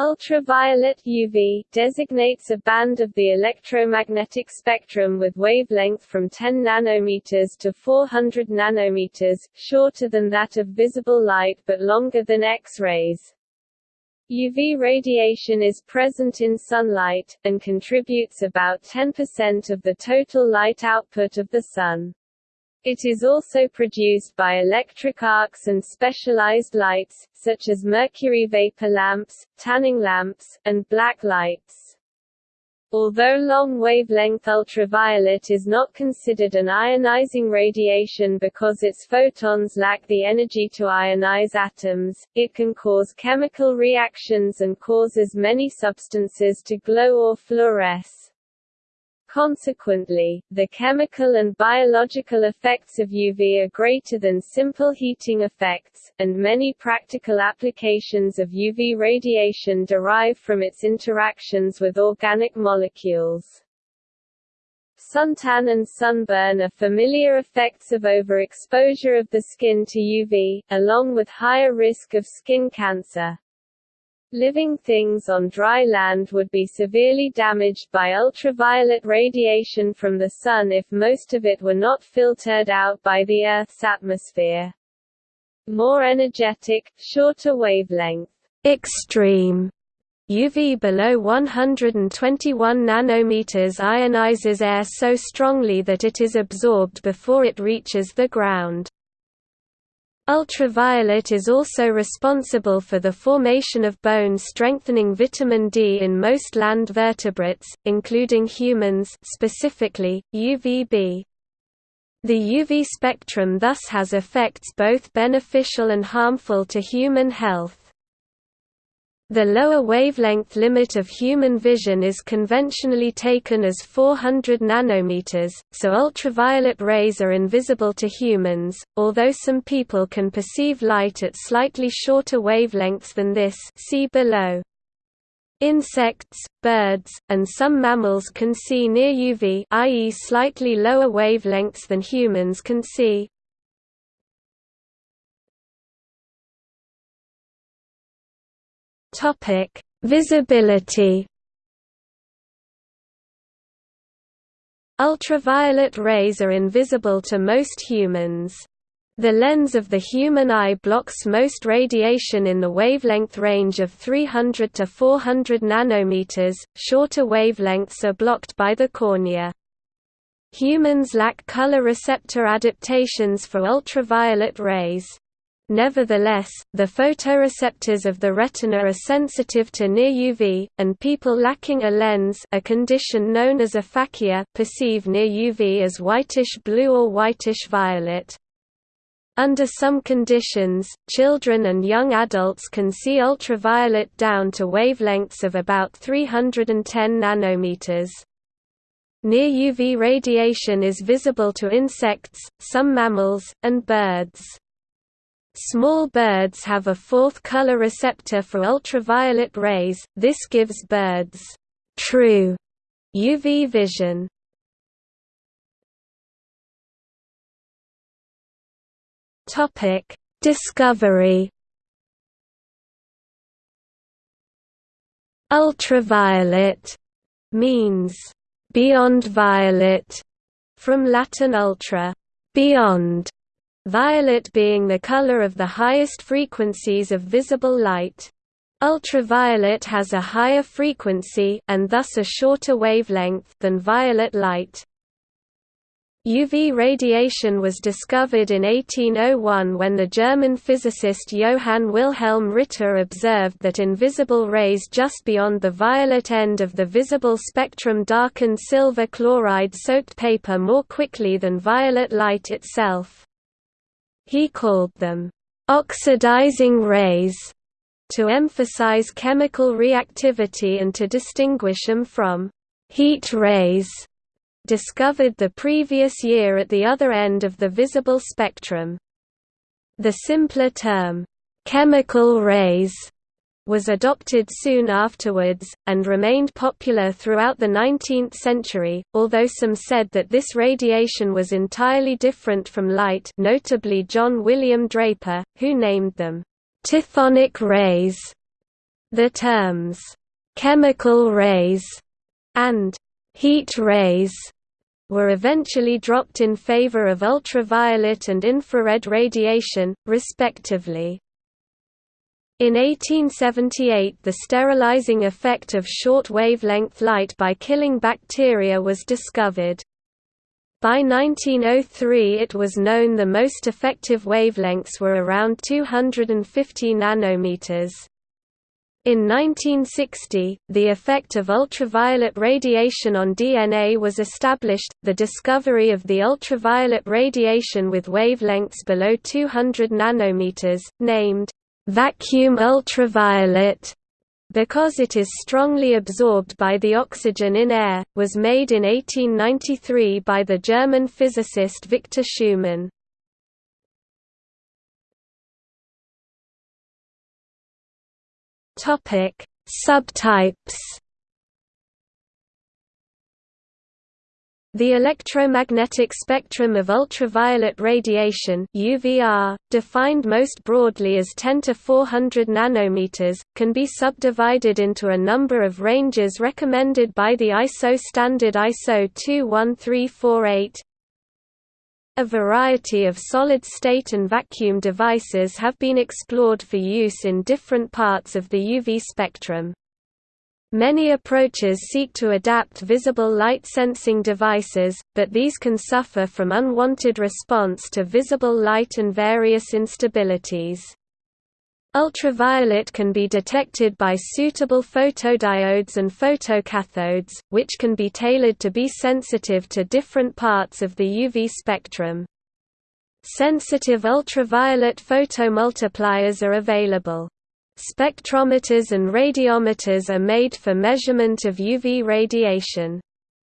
Ultraviolet UV designates a band of the electromagnetic spectrum with wavelength from 10 nanometers to 400 nanometers, shorter than that of visible light but longer than X-rays. UV radiation is present in sunlight, and contributes about 10% of the total light output of the Sun. It is also produced by electric arcs and specialized lights, such as mercury vapor lamps, tanning lamps, and black lights. Although long-wavelength ultraviolet is not considered an ionizing radiation because its photons lack the energy to ionize atoms, it can cause chemical reactions and causes many substances to glow or fluoresce. Consequently, the chemical and biological effects of UV are greater than simple heating effects, and many practical applications of UV radiation derive from its interactions with organic molecules. Suntan and sunburn are familiar effects of overexposure of the skin to UV, along with higher risk of skin cancer. Living things on dry land would be severely damaged by ultraviolet radiation from the Sun if most of it were not filtered out by the Earth's atmosphere. More energetic, shorter wavelength extreme UV below 121 nanometers ionizes air so strongly that it is absorbed before it reaches the ground. Ultraviolet is also responsible for the formation of bone-strengthening vitamin D in most land vertebrates, including humans specifically, UVB. The UV spectrum thus has effects both beneficial and harmful to human health. The lower wavelength limit of human vision is conventionally taken as 400 nanometers, so ultraviolet rays are invisible to humans, although some people can perceive light at slightly shorter wavelengths than this see below. Insects, birds, and some mammals can see near UV i.e. slightly lower wavelengths than humans can see. Topic: Visibility. Ultraviolet rays are invisible to most humans. The lens of the human eye blocks most radiation in the wavelength range of 300 to 400 nanometers. Shorter wavelengths are blocked by the cornea. Humans lack color receptor adaptations for ultraviolet rays. Nevertheless, the photoreceptors of the retina are sensitive to near UV, and people lacking a lens a condition known as aphakia perceive near UV as whitish-blue or whitish-violet. Under some conditions, children and young adults can see ultraviolet down to wavelengths of about 310 nanometers. Near UV radiation is visible to insects, some mammals, and birds. Small birds have a fourth color receptor for ultraviolet rays, this gives birds true UV vision. Topic: Discovery. Ultraviolet means beyond violet from Latin ultra, beyond violet being the color of the highest frequencies of visible light. Ultraviolet has a higher frequency and thus a shorter wavelength than violet light. UV radiation was discovered in 1801 when the German physicist Johann Wilhelm Ritter observed that invisible rays just beyond the violet end of the visible spectrum darkened silver chloride-soaked paper more quickly than violet light itself. He called them oxidizing rays to emphasize chemical reactivity and to distinguish them from heat rays discovered the previous year at the other end of the visible spectrum. The simpler term, chemical rays, was adopted soon afterwards, and remained popular throughout the 19th century, although some said that this radiation was entirely different from light notably John William Draper, who named them, "...tithonic rays", The terms, "'chemical rays' and "'heat rays' were eventually dropped in favor of ultraviolet and infrared radiation, respectively. In 1878 the sterilizing effect of short wavelength light by killing bacteria was discovered. By 1903 it was known the most effective wavelengths were around 250 nanometers. In 1960, the effect of ultraviolet radiation on DNA was established. The discovery of the ultraviolet radiation with wavelengths below 200 nanometers, named vacuum ultraviolet, because it is strongly absorbed by the oxygen in air, was made in 1893 by the German physicist Victor Schumann. Subtypes. The electromagnetic spectrum of ultraviolet radiation UVR, defined most broadly as 10 to 400 nanometers, can be subdivided into a number of ranges recommended by the ISO standard ISO 21348, a variety of solid-state and vacuum devices have been explored for use in different parts of the UV spectrum. Many approaches seek to adapt visible light sensing devices, but these can suffer from unwanted response to visible light and various instabilities. Ultraviolet can be detected by suitable photodiodes and photocathodes, which can be tailored to be sensitive to different parts of the UV spectrum. Sensitive ultraviolet photomultipliers are available. Spectrometers and radiometers are made for measurement of UV radiation.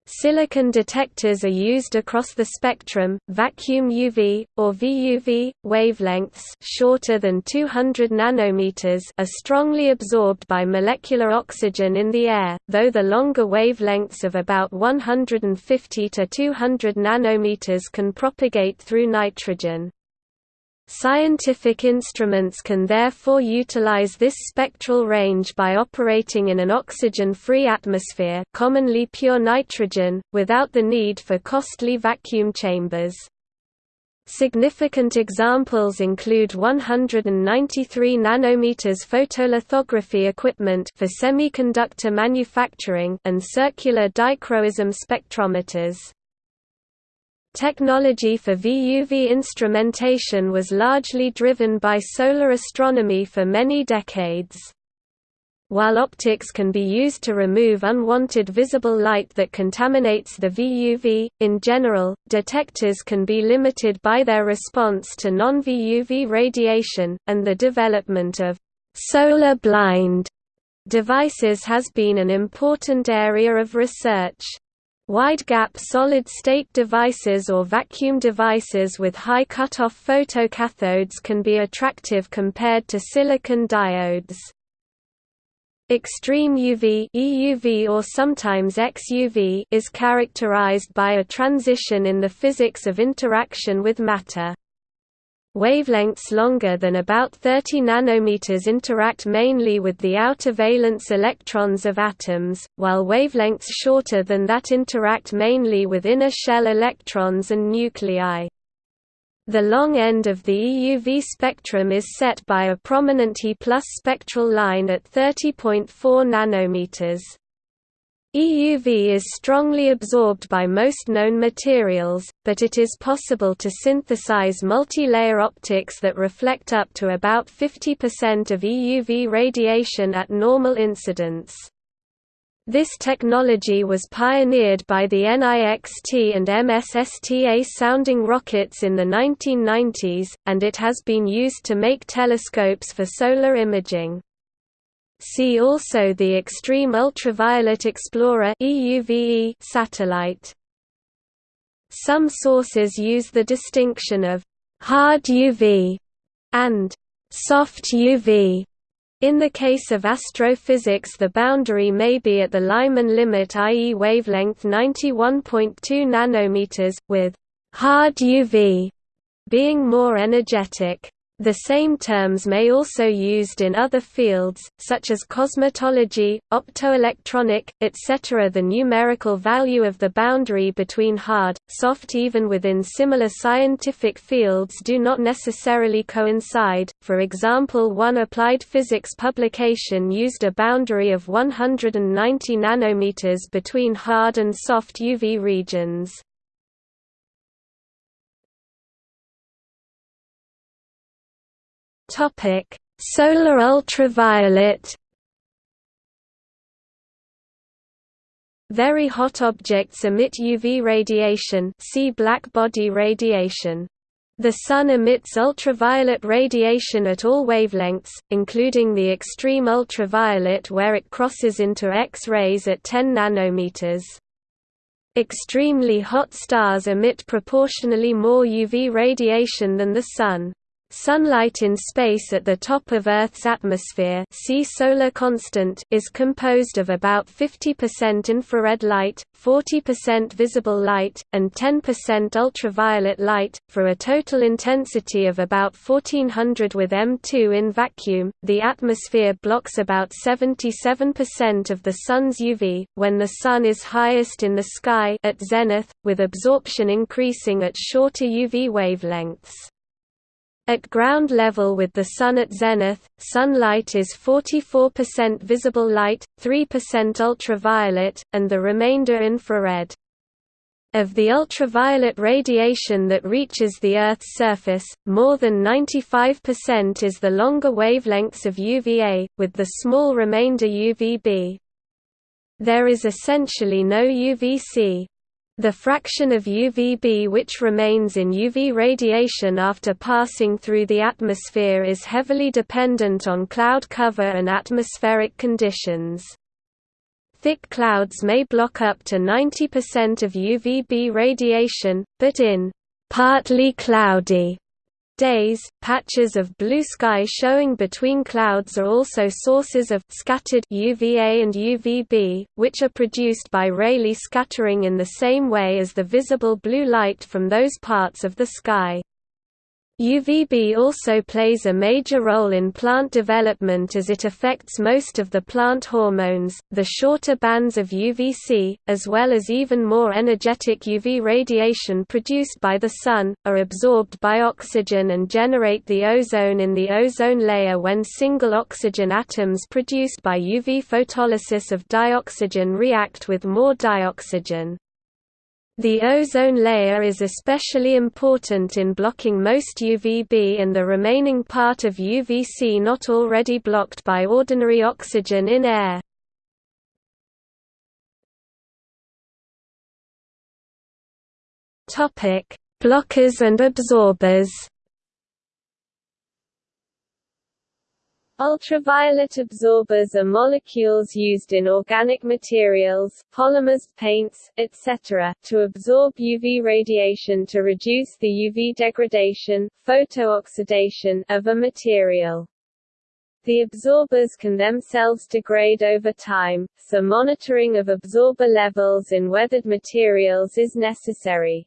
Silicon detectors are used across the spectrum. Vacuum UV or VUV wavelengths shorter than 200 nanometers are strongly absorbed by molecular oxygen in the air, though the longer wavelengths of about 150 to 200 nanometers can propagate through nitrogen. Scientific instruments can therefore utilize this spectral range by operating in an oxygen-free atmosphere commonly pure nitrogen, without the need for costly vacuum chambers. Significant examples include 193 nanometers photolithography equipment for semiconductor manufacturing and circular dichroism spectrometers. Technology for VUV instrumentation was largely driven by solar astronomy for many decades. While optics can be used to remove unwanted visible light that contaminates the VUV, in general, detectors can be limited by their response to non-VUV radiation, and the development of «solar blind» devices has been an important area of research. Wide-gap solid-state devices or vacuum devices with high cutoff photocathodes can be attractive compared to silicon diodes. Extreme UV EUV or sometimes XUV is characterized by a transition in the physics of interaction with matter. Wavelengths longer than about 30 nanometers interact mainly with the outer valence electrons of atoms, while wavelengths shorter than that interact mainly with inner shell electrons and nuclei. The long end of the EUV spectrum is set by a prominent E spectral line at 30.4 nanometers. EUV is strongly absorbed by most known materials, but it is possible to synthesize multi-layer optics that reflect up to about 50% of EUV radiation at normal incidence. This technology was pioneered by the NIXT and MSSTA sounding rockets in the 1990s, and it has been used to make telescopes for solar imaging. See also the Extreme Ultraviolet Explorer satellite. Some sources use the distinction of hard UV and soft UV. In the case of astrophysics the boundary may be at the Lyman limit i.e. wavelength 91.2 nanometers, with hard UV being more energetic. The same terms may also be used in other fields, such as cosmetology, optoelectronic, etc. The numerical value of the boundary between hard, soft even within similar scientific fields do not necessarily coincide, for example one applied physics publication used a boundary of 190 nanometers between hard and soft UV regions. Topic: Solar ultraviolet. Very hot objects emit UV radiation, see black body radiation. The Sun emits ultraviolet radiation at all wavelengths, including the extreme ultraviolet where it crosses into X-rays at 10 nanometers. Extremely hot stars emit proportionally more UV radiation than the Sun. Sunlight in space at the top of Earth's atmosphere see solar constant is composed of about 50% infrared light, 40% visible light, and 10% ultraviolet light, for a total intensity of about 1400 with M2 in vacuum. The atmosphere blocks about 77% of the Sun's UV, when the Sun is highest in the sky at zenith, with absorption increasing at shorter UV wavelengths. At ground level with the Sun at zenith, sunlight is 44% visible light, 3% ultraviolet, and the remainder infrared. Of the ultraviolet radiation that reaches the Earth's surface, more than 95% is the longer wavelengths of UVA, with the small remainder UVB. There is essentially no UVC, the fraction of UVB which remains in UV radiation after passing through the atmosphere is heavily dependent on cloud cover and atmospheric conditions. Thick clouds may block up to 90% of UVB radiation, but in partly cloudy days, patches of blue sky showing between clouds are also sources of scattered UVA and UVB, which are produced by Rayleigh scattering in the same way as the visible blue light from those parts of the sky. UVB also plays a major role in plant development as it affects most of the plant hormones. The shorter bands of UVC, as well as even more energetic UV radiation produced by the Sun, are absorbed by oxygen and generate the ozone in the ozone layer when single oxygen atoms produced by UV photolysis of dioxygen react with more dioxygen. The ozone layer is especially important in blocking most UVB and the remaining part of UVC not already blocked by ordinary oxygen in air. Blockers and absorbers Ultraviolet absorbers are molecules used in organic materials, polymers, paints, etc., to absorb UV radiation to reduce the UV degradation, photooxidation, of a material. The absorbers can themselves degrade over time, so monitoring of absorber levels in weathered materials is necessary.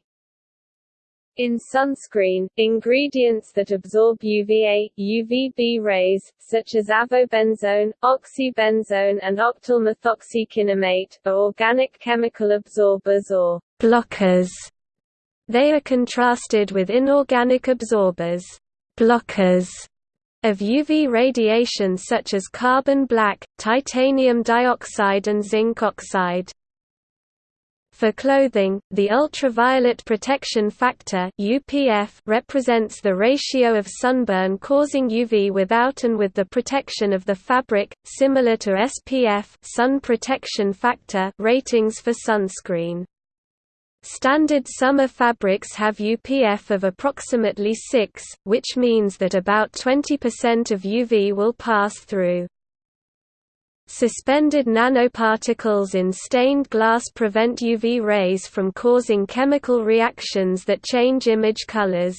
In sunscreen, ingredients that absorb UVA, UVB rays, such as avobenzone, oxybenzone and octyl methoxycinnamate, are organic chemical absorbers or blockers. They are contrasted with inorganic absorbers blockers of UV radiation such as carbon black, titanium dioxide and zinc oxide. For clothing, the ultraviolet protection factor (UPF) represents the ratio of sunburn causing UV without and with the protection of the fabric, similar to SPF (sun protection factor) ratings for sunscreen. Standard summer fabrics have UPF of approximately 6, which means that about 20% of UV will pass through. Suspended nanoparticles in stained glass prevent UV rays from causing chemical reactions that change image colors.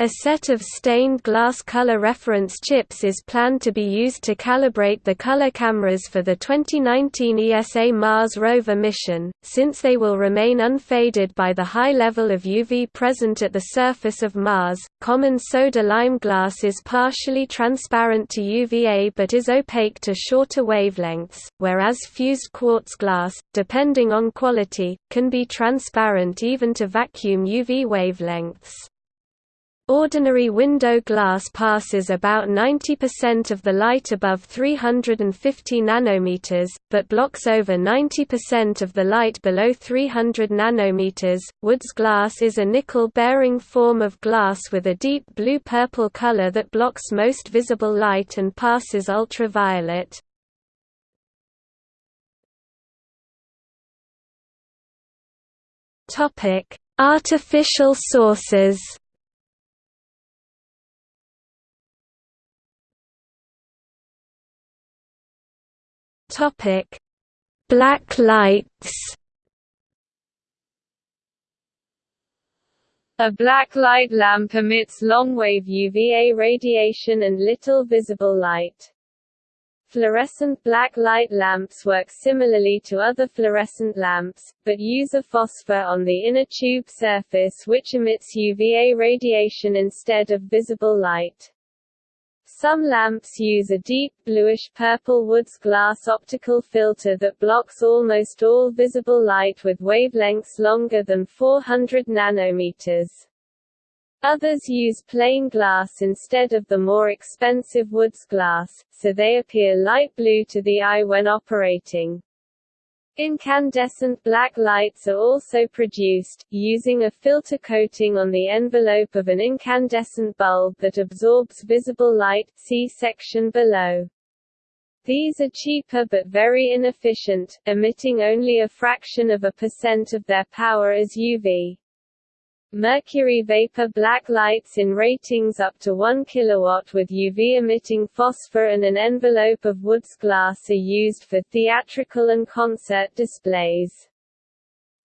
A set of stained glass color reference chips is planned to be used to calibrate the color cameras for the 2019 ESA Mars rover mission, since they will remain unfaded by the high level of UV present at the surface of Mars. Common soda lime glass is partially transparent to UVA but is opaque to shorter wavelengths, whereas fused quartz glass, depending on quality, can be transparent even to vacuum UV wavelengths. Ordinary window glass passes about 90% of the light above 350 nanometers, but blocks over 90% of the light below 300 nanometers. Woods glass is a nickel-bearing form of glass with a deep blue-purple color that blocks most visible light and passes ultraviolet. Topic: Artificial sources. Topic: Black lights. A black light lamp emits long-wave UVA radiation and little visible light. Fluorescent black light lamps work similarly to other fluorescent lamps, but use a phosphor on the inner tube surface which emits UVA radiation instead of visible light. Some lamps use a deep, bluish-purple Woods glass optical filter that blocks almost all visible light with wavelengths longer than 400 nanometers. Others use plain glass instead of the more expensive Woods glass, so they appear light blue to the eye when operating. Incandescent black lights are also produced, using a filter coating on the envelope of an incandescent bulb that absorbs visible light see section below. These are cheaper but very inefficient, emitting only a fraction of a percent of their power as UV. Mercury vapor black lights in ratings up to 1 kW with UV-emitting phosphor and an envelope of Woods glass are used for theatrical and concert displays.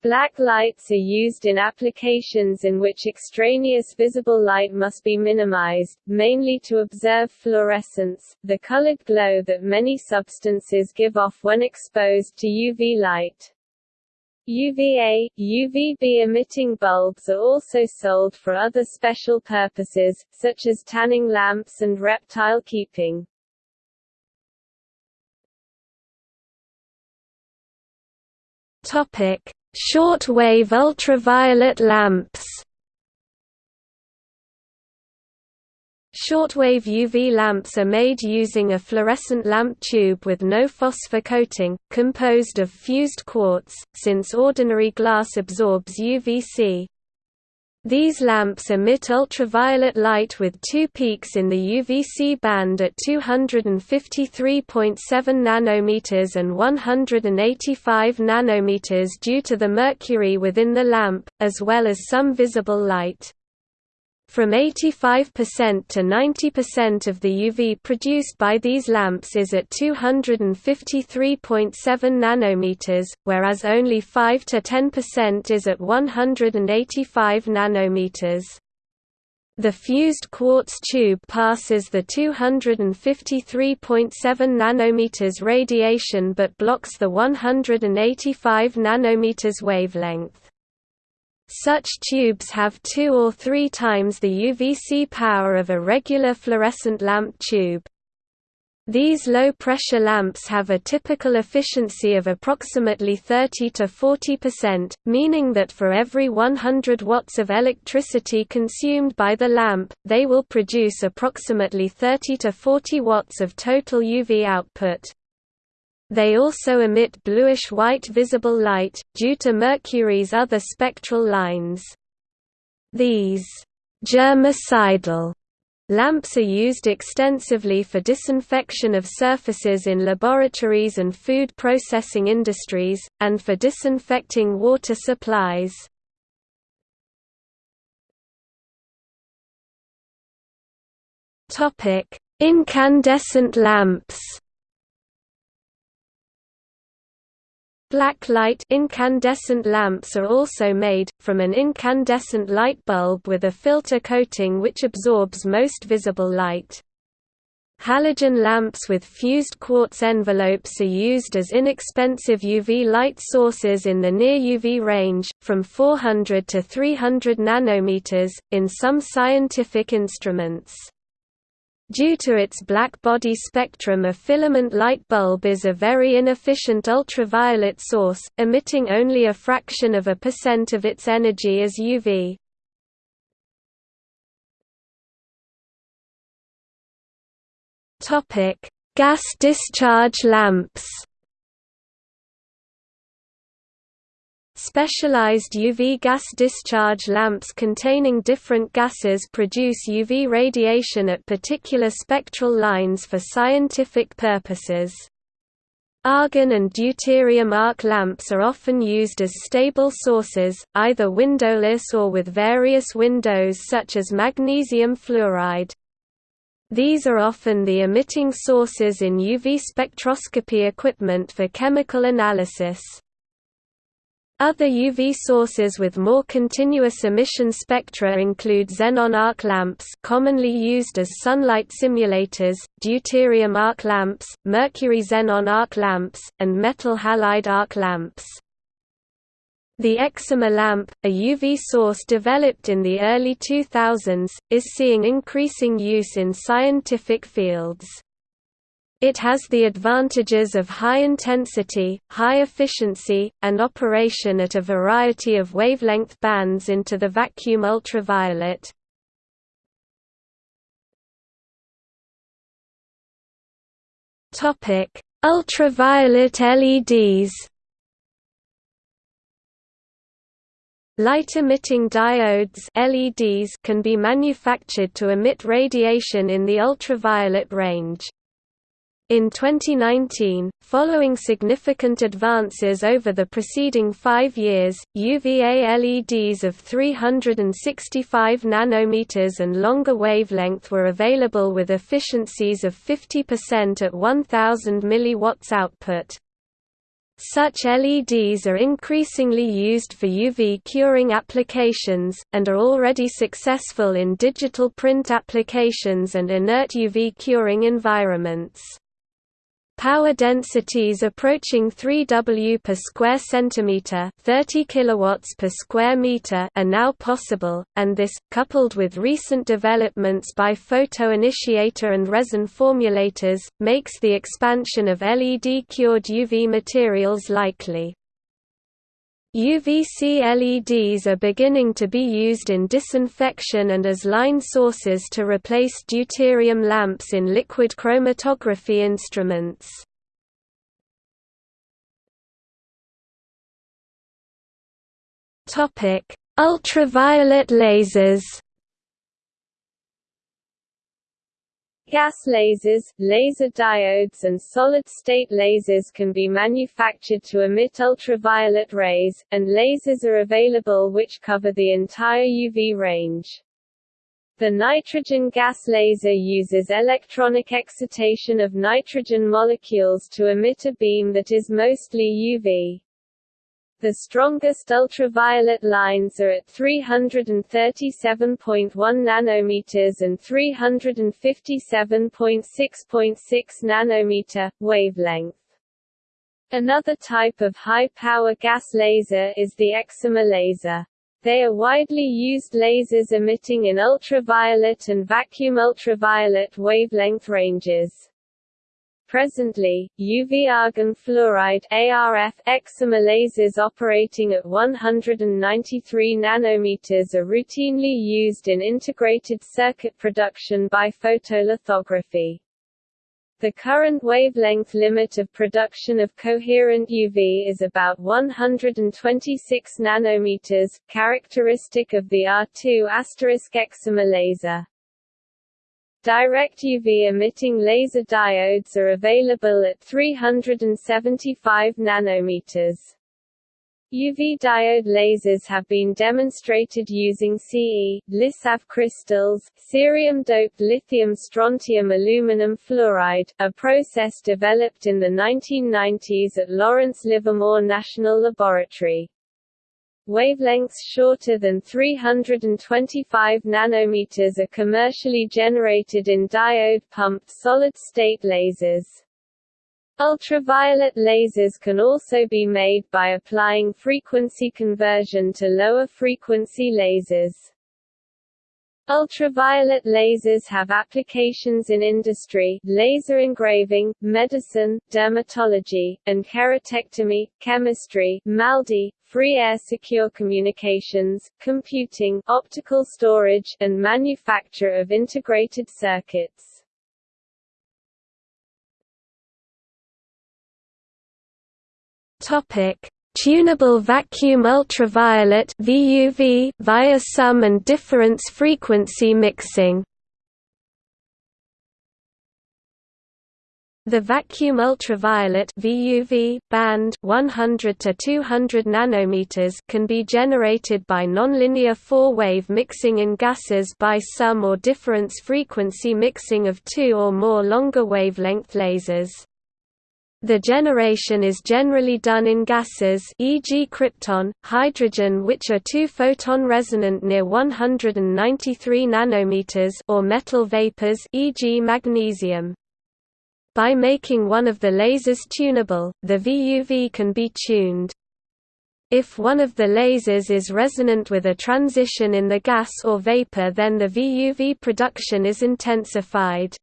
Black lights are used in applications in which extraneous visible light must be minimized, mainly to observe fluorescence, the colored glow that many substances give off when exposed to UV light. UVA, UVB emitting bulbs are also sold for other special purposes, such as tanning lamps and reptile keeping. Short-wave ultraviolet lamps. Shortwave UV lamps are made using a fluorescent lamp tube with no phosphor coating, composed of fused quartz, since ordinary glass absorbs UVC. These lamps emit ultraviolet light with two peaks in the UVC band at 253.7 nanometers and 185 nanometers due to the mercury within the lamp, as well as some visible light. From 85% to 90% of the UV produced by these lamps is at 253.7 nanometers, whereas only 5 to 10% is at 185 nanometers. The fused quartz tube passes the 253.7 nanometers radiation but blocks the 185 nanometers wavelength. Such tubes have two or three times the UVC power of a regular fluorescent lamp tube. These low-pressure lamps have a typical efficiency of approximately 30 to 40%, meaning that for every 100 watts of electricity consumed by the lamp, they will produce approximately 30 to 40 watts of total UV output. They also emit bluish-white visible light, due to Mercury's other spectral lines. These germicidal lamps are used extensively for disinfection of surfaces in laboratories and food processing industries, and for disinfecting water supplies. Incandescent lamps Black light incandescent lamps are also made, from an incandescent light bulb with a filter coating which absorbs most visible light. Halogen lamps with fused quartz envelopes are used as inexpensive UV light sources in the near UV range, from 400 to 300 nanometers, in some scientific instruments. Due to its black body spectrum a filament light bulb is a very inefficient ultraviolet source, emitting only a fraction of a percent of its energy as UV. Gas discharge lamps Specialized UV gas discharge lamps containing different gases produce UV radiation at particular spectral lines for scientific purposes. Argon and deuterium arc lamps are often used as stable sources, either windowless or with various windows such as magnesium fluoride. These are often the emitting sources in UV spectroscopy equipment for chemical analysis. Other UV sources with more continuous emission spectra include xenon arc lamps commonly used as sunlight simulators, deuterium arc lamps, mercury xenon arc lamps, and metal halide arc lamps. The excimer lamp, a UV source developed in the early 2000s, is seeing increasing use in scientific fields. It has the advantages of high intensity, high efficiency, and operation at a variety of wavelength bands into the vacuum ultraviolet. Ultraviolet LEDs Light-emitting diodes LEDs can be manufactured to emit radiation in the ultraviolet range. In 2019, following significant advances over the preceding five years, UVA LEDs of 365 nanometers and longer wavelength were available with efficiencies of 50% at 1000 mW output. Such LEDs are increasingly used for UV curing applications, and are already successful in digital print applications and inert UV curing environments. Power densities approaching 3 W per square centimeter, 30 kilowatts per square meter are now possible, and this, coupled with recent developments by photoinitiator and resin formulators, makes the expansion of LED-cured UV materials likely. UVC LEDs are beginning to be used in disinfection and as line sources to replace deuterium lamps in liquid chromatography instruments. Ultraviolet lasers Gas lasers, laser diodes and solid-state lasers can be manufactured to emit ultraviolet rays, and lasers are available which cover the entire UV range. The nitrogen gas laser uses electronic excitation of nitrogen molecules to emit a beam that is mostly UV. The strongest ultraviolet lines are at 337.1 nanometers and 357.6.6 nanometer wavelength. Another type of high-power gas laser is the excimer laser. They are widely used lasers emitting in ultraviolet and vacuum ultraviolet wavelength ranges. Presently, UV argon fluoride ARF excimer lasers operating at 193 nanometers are routinely used in integrated circuit production by photolithography. The current wavelength limit of production of coherent UV is about 126 nanometers, characteristic of the Ar2 excimer laser. Direct UV emitting laser diodes are available at 375 nanometers. UV diode lasers have been demonstrated using Ce, LiSAF crystals, cerium-doped lithium strontium aluminum fluoride, a process developed in the 1990s at Lawrence Livermore National Laboratory. Wavelengths shorter than 325 nanometers are commercially generated in diode-pumped solid-state lasers. Ultraviolet lasers can also be made by applying frequency conversion to lower frequency lasers. Ultraviolet lasers have applications in industry, laser engraving, medicine, dermatology, and keratectomy, chemistry, MALDI, free air secure communications, computing, optical storage, and manufacture of integrated circuits. Topic: Tunable vacuum ultraviolet (VUV) via sum and difference frequency mixing. The vacuum ultraviolet VUV band 100 to 200 nanometers can be generated by nonlinear four-wave mixing in gases by sum or difference frequency mixing of two or more longer wavelength lasers. The generation is generally done in gases e.g. krypton, hydrogen which are two-photon resonant near 193 nanometers or metal vapors e.g. magnesium. By making one of the lasers tunable, the VUV can be tuned. If one of the lasers is resonant with a transition in the gas or vapor then the VUV production is intensified.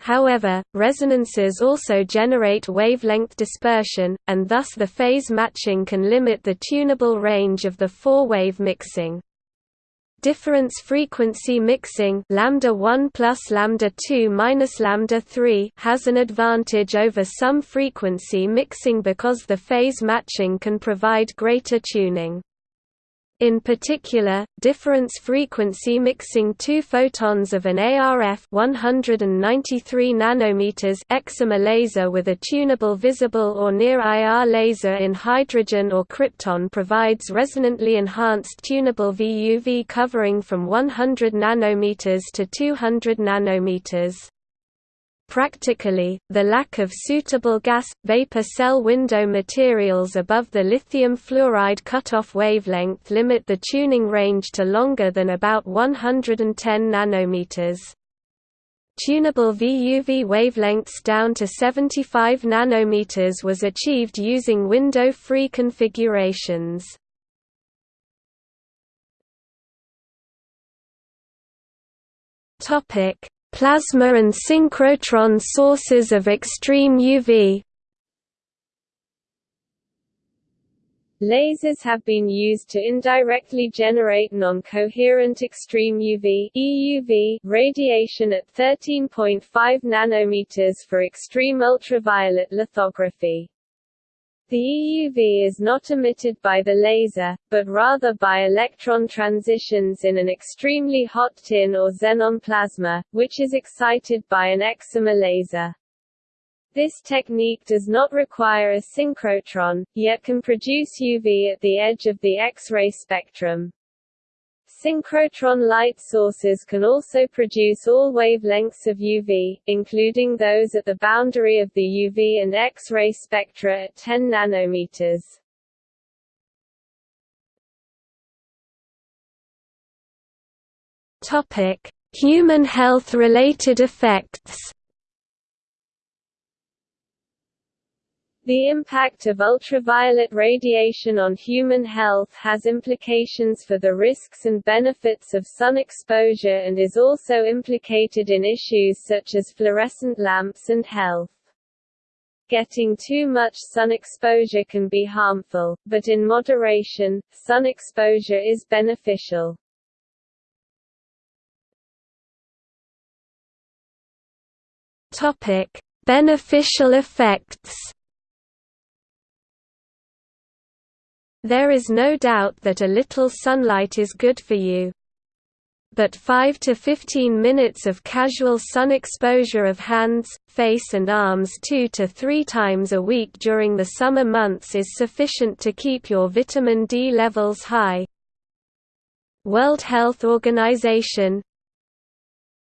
However, resonances also generate wavelength dispersion, and thus the phase matching can limit the tunable range of the four-wave mixing. Difference frequency mixing lambda 1 plus lambda 2 minus lambda 3 has an advantage over sum frequency mixing because the phase matching can provide greater tuning. In particular, difference frequency mixing two photons of an ARF 193 nanometers excimer laser with a tunable visible or near IR laser in hydrogen or krypton provides resonantly enhanced tunable VUV covering from 100 nanometers to 200 nanometers. Practically, the lack of suitable gas-vapor cell window materials above the lithium fluoride cutoff wavelength limit the tuning range to longer than about 110 nanometers. Tunable VUV wavelengths down to 75 nanometers was achieved using window-free configurations. Topic: Plasma and synchrotron sources of extreme UV Lasers have been used to indirectly generate non-coherent extreme UV EUV radiation at 13.5 nanometers for extreme ultraviolet lithography. The EUV is not emitted by the laser, but rather by electron transitions in an extremely hot tin or xenon plasma, which is excited by an excimer laser. This technique does not require a synchrotron, yet can produce UV at the edge of the X-ray spectrum. Synchrotron light sources can also produce all wavelengths of UV, including those at the boundary of the UV and X-ray spectra at 10 nanometers. Topic: Human health-related effects. The impact of ultraviolet radiation on human health has implications for the risks and benefits of sun exposure and is also implicated in issues such as fluorescent lamps and health. Getting too much sun exposure can be harmful, but in moderation, sun exposure is beneficial. Topic: Beneficial effects There is no doubt that a little sunlight is good for you. but 5 to 15 minutes of casual sun exposure of hands, face and arms 2 to 3 times a week during the summer months is sufficient to keep your vitamin D levels high. World Health Organization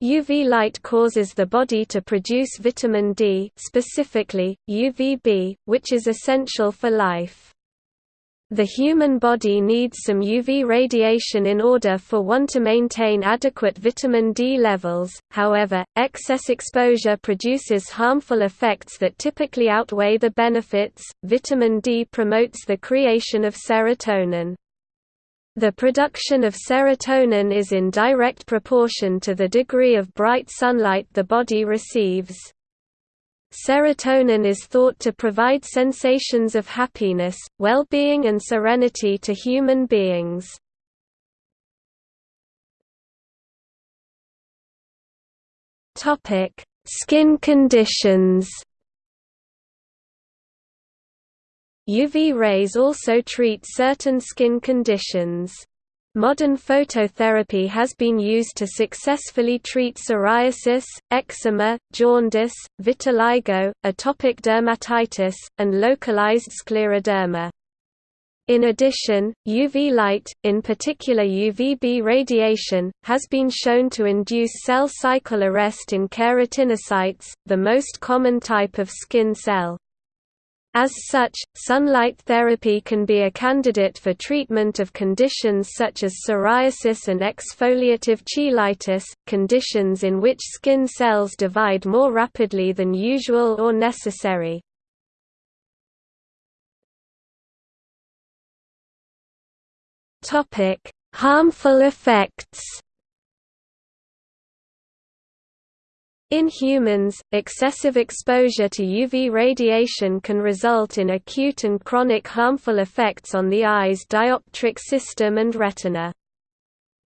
UV light causes the body to produce vitamin D specifically, UVB, which is essential for life. The human body needs some UV radiation in order for one to maintain adequate vitamin D levels, however, excess exposure produces harmful effects that typically outweigh the benefits. Vitamin D promotes the creation of serotonin. The production of serotonin is in direct proportion to the degree of bright sunlight the body receives. Serotonin is thought to provide sensations of happiness, well-being and serenity to human beings. Skin conditions UV rays also treat certain skin conditions. Modern phototherapy has been used to successfully treat psoriasis, eczema, jaundice, vitiligo, atopic dermatitis, and localized scleroderma. In addition, UV light, in particular UVB radiation, has been shown to induce cell cycle arrest in keratinocytes, the most common type of skin cell. As such, sunlight therapy can be a candidate for treatment of conditions such as psoriasis and exfoliative cheilitis, conditions in which skin cells divide more rapidly than usual or necessary. Harmful effects In humans, excessive exposure to UV radiation can result in acute and chronic harmful effects on the eye's dioptric system and retina.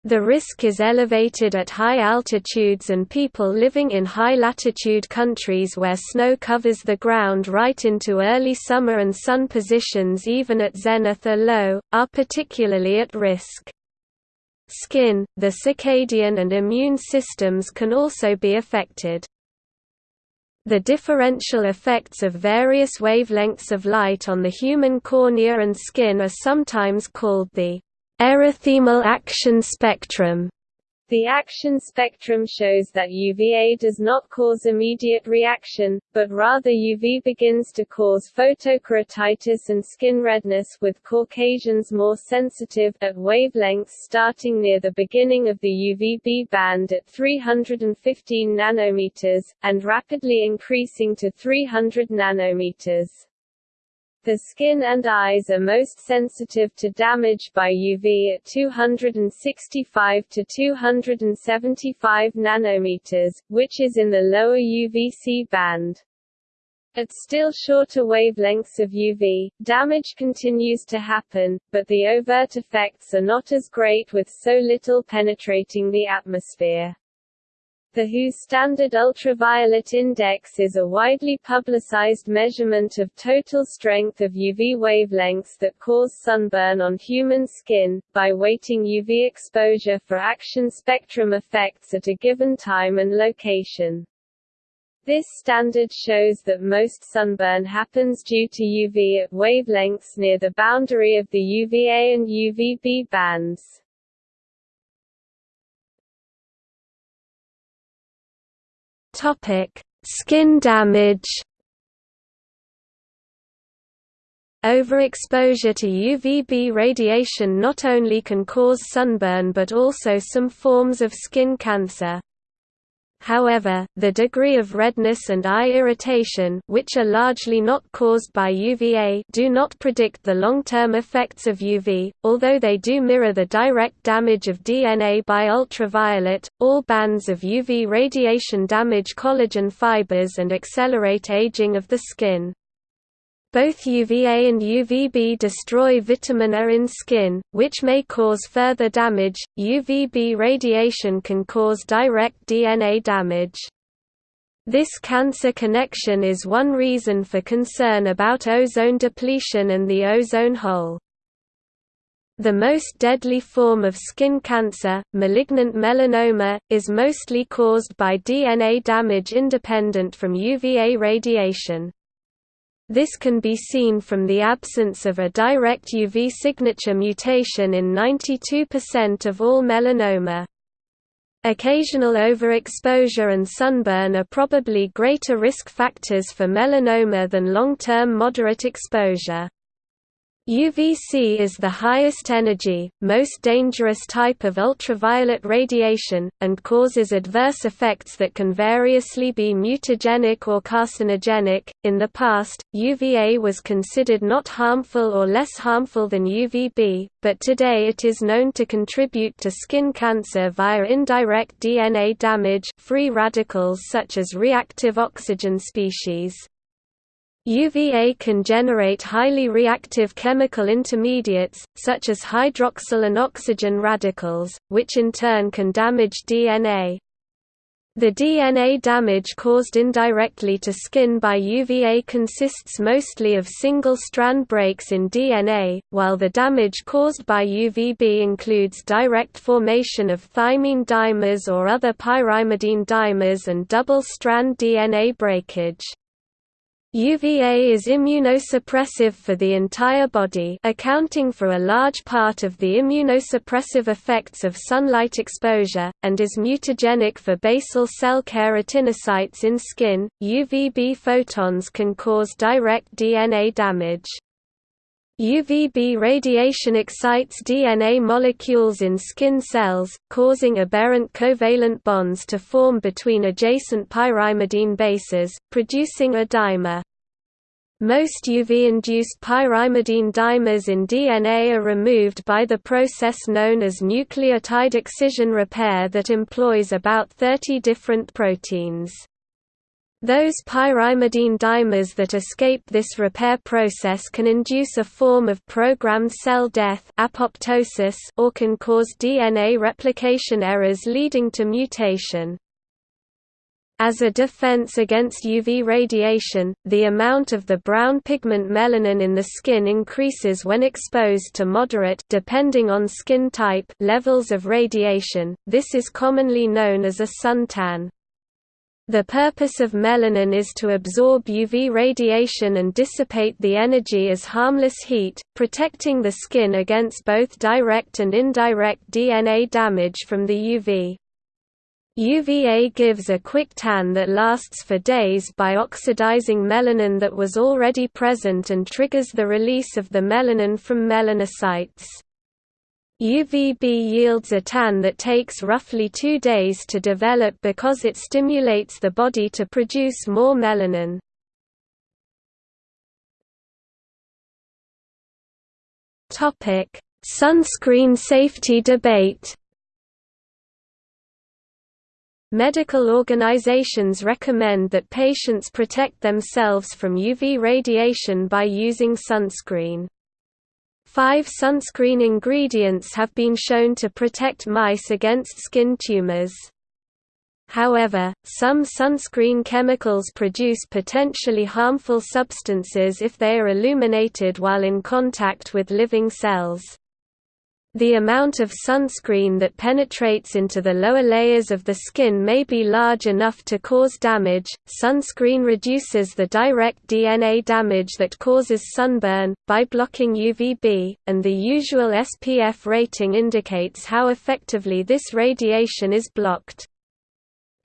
The risk is elevated at high altitudes and people living in high-latitude countries where snow covers the ground right into early summer and sun positions even at zenith are low, are particularly at risk. Skin, the circadian and immune systems can also be affected. The differential effects of various wavelengths of light on the human cornea and skin are sometimes called the erythemal action spectrum. The action spectrum shows that UVA does not cause immediate reaction, but rather UV begins to cause photokeratitis and skin redness with Caucasians more sensitive, at wavelengths starting near the beginning of the UVB band at 315 nanometers, and rapidly increasing to 300 nanometers. The skin and eyes are most sensitive to damage by UV at 265 to 275 nanometers, which is in the lower UVC band. At still shorter wavelengths of UV, damage continues to happen, but the overt effects are not as great with so little penetrating the atmosphere. The WHO's Standard Ultraviolet Index is a widely publicized measurement of total strength of UV wavelengths that cause sunburn on human skin, by weighting UV exposure for action spectrum effects at a given time and location. This standard shows that most sunburn happens due to UV at wavelengths near the boundary of the UVA and UVB bands. Topic: Skin damage. Overexposure to UVB radiation not only can cause sunburn but also some forms of skin cancer. However, the degree of redness and eye irritation which are largely not caused by UVA do not predict the long-term effects of UV, although they do mirror the direct damage of DNA by ultraviolet. All bands of UV radiation damage collagen fibers and accelerate aging of the skin. Both UVA and UVB destroy vitamin A in skin, which may cause further damage. UVB radiation can cause direct DNA damage. This cancer connection is one reason for concern about ozone depletion and the ozone hole. The most deadly form of skin cancer, malignant melanoma, is mostly caused by DNA damage independent from UVA radiation. This can be seen from the absence of a direct UV signature mutation in 92% of all melanoma. Occasional overexposure and sunburn are probably greater risk factors for melanoma than long-term moderate exposure. UVC is the highest energy, most dangerous type of ultraviolet radiation, and causes adverse effects that can variously be mutagenic or carcinogenic. In the past, UVA was considered not harmful or less harmful than UVB, but today it is known to contribute to skin cancer via indirect DNA damage free radicals such as reactive oxygen species. UVA can generate highly reactive chemical intermediates, such as hydroxyl and oxygen radicals, which in turn can damage DNA. The DNA damage caused indirectly to skin by UVA consists mostly of single-strand breaks in DNA, while the damage caused by UVB includes direct formation of thymine dimers or other pyrimidine dimers and double-strand DNA breakage. UVA is immunosuppressive for the entire body accounting for a large part of the immunosuppressive effects of sunlight exposure, and is mutagenic for basal cell keratinocytes in skin. UVB photons can cause direct DNA damage. UVB radiation excites DNA molecules in skin cells, causing aberrant covalent bonds to form between adjacent pyrimidine bases, producing a dimer. Most UV-induced pyrimidine dimers in DNA are removed by the process known as nucleotide excision repair that employs about 30 different proteins. Those pyrimidine dimers that escape this repair process can induce a form of programmed cell death apoptosis or can cause DNA replication errors leading to mutation. As a defense against UV radiation, the amount of the brown pigment melanin in the skin increases when exposed to moderate depending on skin type levels of radiation. This is commonly known as a suntan. The purpose of melanin is to absorb UV radiation and dissipate the energy as harmless heat, protecting the skin against both direct and indirect DNA damage from the UV. UVA gives a quick tan that lasts for days by oxidizing melanin that was already present and triggers the release of the melanin from melanocytes. UVB yields a tan that takes roughly two days to develop because it stimulates the body to produce more melanin. Sunscreen safety debate Medical organizations recommend that patients protect themselves from UV radiation by using sunscreen. Five sunscreen ingredients have been shown to protect mice against skin tumors. However, some sunscreen chemicals produce potentially harmful substances if they are illuminated while in contact with living cells. The amount of sunscreen that penetrates into the lower layers of the skin may be large enough to cause damage. Sunscreen reduces the direct DNA damage that causes sunburn by blocking UVB, and the usual SPF rating indicates how effectively this radiation is blocked.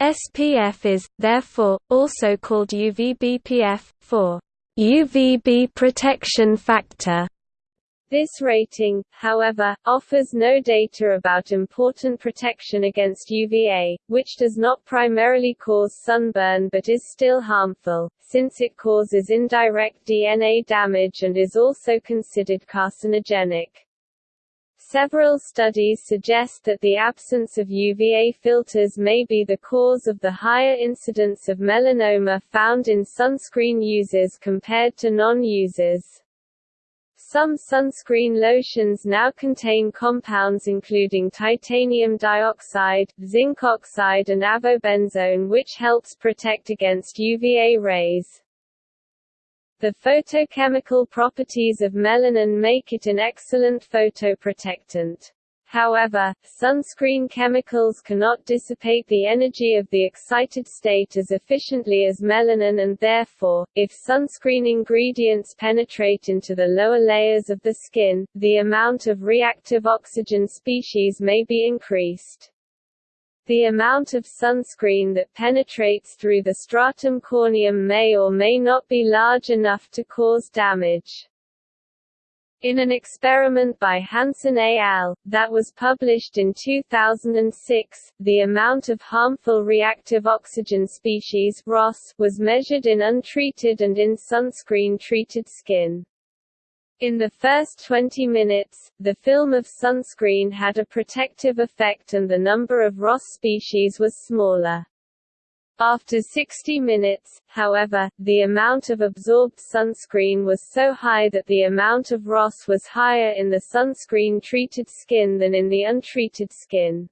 SPF is, therefore, also called UVBPF, for UVB protection factor. This rating, however, offers no data about important protection against UVA, which does not primarily cause sunburn but is still harmful, since it causes indirect DNA damage and is also considered carcinogenic. Several studies suggest that the absence of UVA filters may be the cause of the higher incidence of melanoma found in sunscreen users compared to non-users. Some sunscreen lotions now contain compounds including titanium dioxide, zinc oxide and avobenzone which helps protect against UVA rays. The photochemical properties of melanin make it an excellent photoprotectant. However, sunscreen chemicals cannot dissipate the energy of the excited state as efficiently as melanin and therefore, if sunscreen ingredients penetrate into the lower layers of the skin, the amount of reactive oxygen species may be increased. The amount of sunscreen that penetrates through the stratum corneum may or may not be large enough to cause damage. In an experiment by Hansen et al., that was published in 2006, the amount of harmful reactive oxygen species ROS was measured in untreated and in sunscreen-treated skin. In the first 20 minutes, the film of sunscreen had a protective effect and the number of ROS species was smaller. After 60 minutes, however, the amount of absorbed sunscreen was so high that the amount of ROS was higher in the sunscreen-treated skin than in the untreated skin.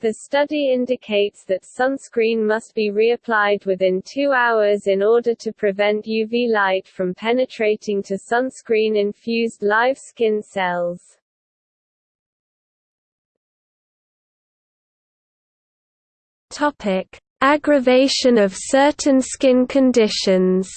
The study indicates that sunscreen must be reapplied within two hours in order to prevent UV light from penetrating to sunscreen-infused live skin cells. Topic: Aggravation of certain skin conditions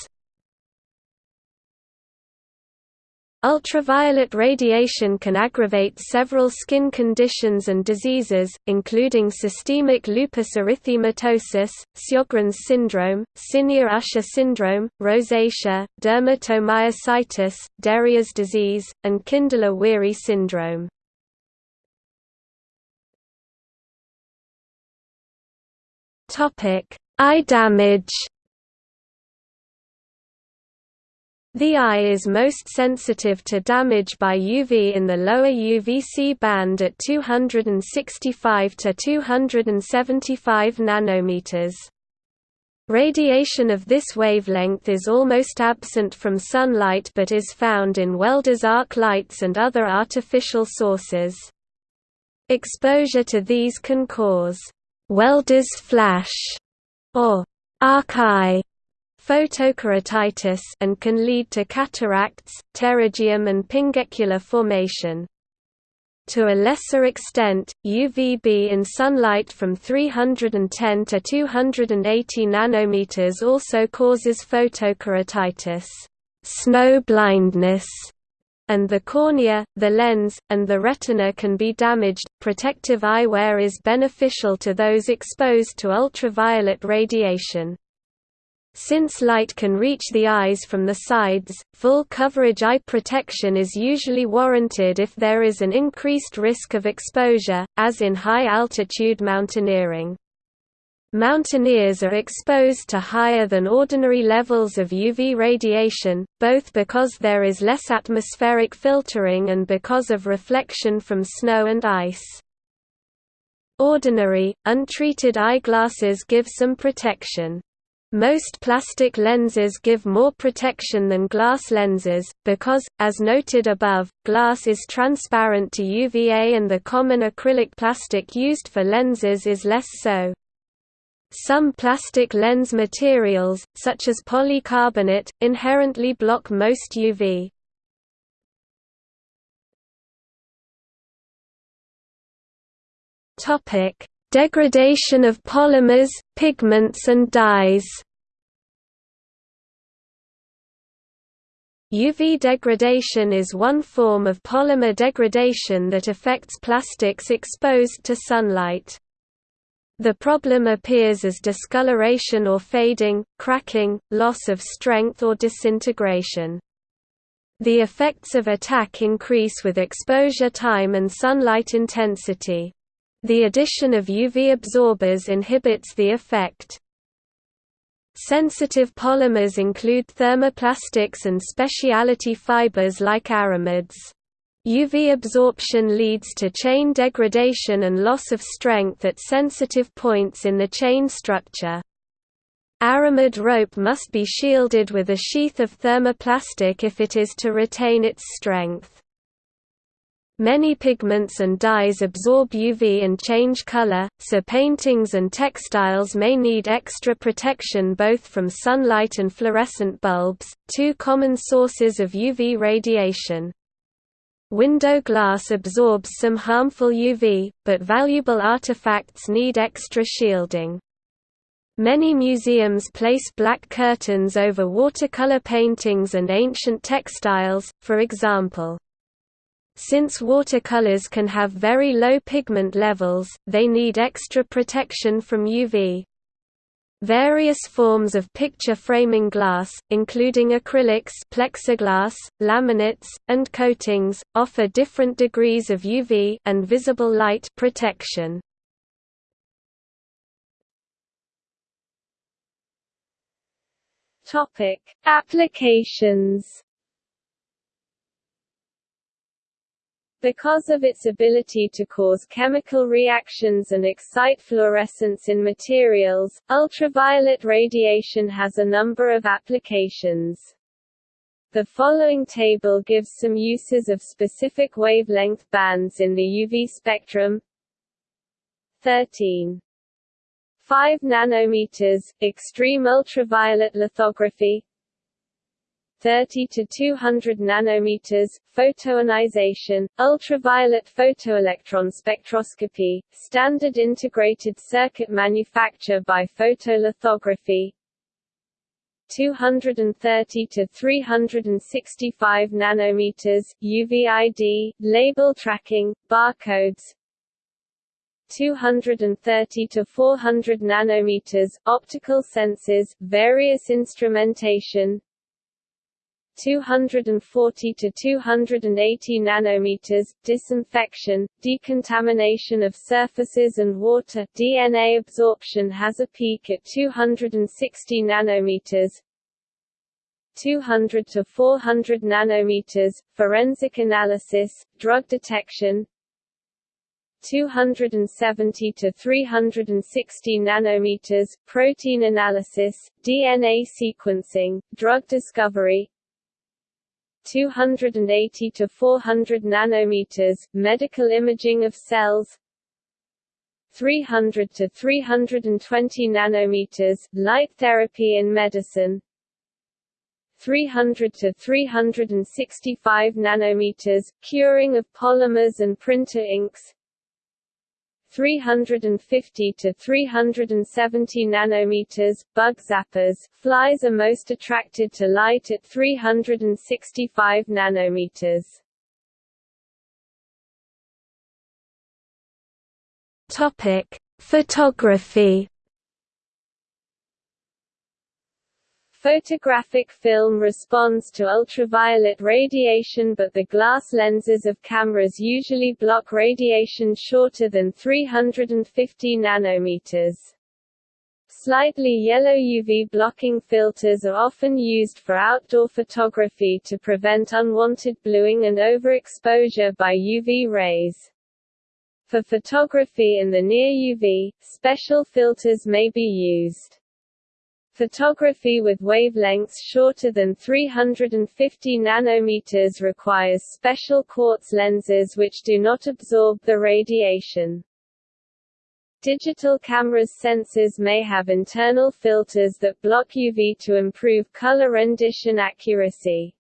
Ultraviolet radiation can aggravate several skin conditions and diseases, including systemic lupus erythematosus, Sjogren's syndrome, Senear-Usher syndrome, rosacea, dermatomyositis, Darier's disease, and Kindler-Weary syndrome. Topic: Eye damage. The eye is most sensitive to damage by UV in the lower UVC band at 265 to 275 nanometers. Radiation of this wavelength is almost absent from sunlight but is found in Welders arc lights and other artificial sources. Exposure to these can cause welder's flash, or arc eye photokeratitis and can lead to cataracts, pterygium and pinguecular formation. To a lesser extent, UVB in sunlight from 310 to 280 nanometers also causes photokeratitis, snow blindness, and the cornea, the lens, and the retina can be damaged. Protective eyewear is beneficial to those exposed to ultraviolet radiation. Since light can reach the eyes from the sides, full coverage eye protection is usually warranted if there is an increased risk of exposure, as in high-altitude mountaineering. Mountaineers are exposed to higher than ordinary levels of UV radiation, both because there is less atmospheric filtering and because of reflection from snow and ice. Ordinary, untreated eyeglasses give some protection. Most plastic lenses give more protection than glass lenses, because, as noted above, glass is transparent to UVA and the common acrylic plastic used for lenses is less so. Some plastic lens materials, such as polycarbonate, inherently block most UV. Topic: Degradation of polymers, pigments and dyes. UV degradation is one form of polymer degradation that affects plastics exposed to sunlight. The problem appears as discoloration or fading, cracking, loss of strength or disintegration. The effects of attack increase with exposure time and sunlight intensity. The addition of UV absorbers inhibits the effect. Sensitive polymers include thermoplastics and specialty fibers like aramids. UV absorption leads to chain degradation and loss of strength at sensitive points in the chain structure. Aramid rope must be shielded with a sheath of thermoplastic if it is to retain its strength. Many pigments and dyes absorb UV and change color, so paintings and textiles may need extra protection both from sunlight and fluorescent bulbs, two common sources of UV radiation. Window glass absorbs some harmful UV, but valuable artifacts need extra shielding. Many museums place black curtains over watercolor paintings and ancient textiles, for example. Since watercolors can have very low pigment levels, they need extra protection from UV. Various forms of picture framing glass, including acrylics plexiglass, laminates, and coatings, offer different degrees of UV and visible light protection. Topic: Applications Because of its ability to cause chemical reactions and excite fluorescence in materials, ultraviolet radiation has a number of applications. The following table gives some uses of specific wavelength bands in the UV spectrum. 13. 5 nanometers, extreme ultraviolet lithography 30 to 200 nanometers, photoionization, ultraviolet photoelectron spectroscopy, standard integrated circuit manufacture by photolithography, 230 to 365 nanometers, UVID, label tracking, barcodes, 230 to 400 nanometers, optical sensors, various instrumentation, 240 to 280 nanometers, disinfection, decontamination of surfaces and water, DNA absorption has a peak at 260 nanometers, 200 to 400 nanometers, forensic analysis, drug detection, 270 to 360 nanometers, protein analysis, DNA sequencing, drug discovery, 280 to 400 nanometers, medical imaging of cells. 300 to 320 nanometers, light therapy in medicine. 300 to 365 nanometers, curing of polymers and printer inks 350 to 370 nanometers. Bug zappers flies are most attracted to light at 365 nanometers. Topic: Photography Photographic film responds to ultraviolet radiation but the glass lenses of cameras usually block radiation shorter than 350 nanometers. Slightly yellow UV blocking filters are often used for outdoor photography to prevent unwanted bluing and overexposure by UV rays. For photography in the near UV, special filters may be used. Photography with wavelengths shorter than 350 nanometers requires special quartz lenses which do not absorb the radiation. Digital cameras' sensors may have internal filters that block UV to improve color rendition accuracy.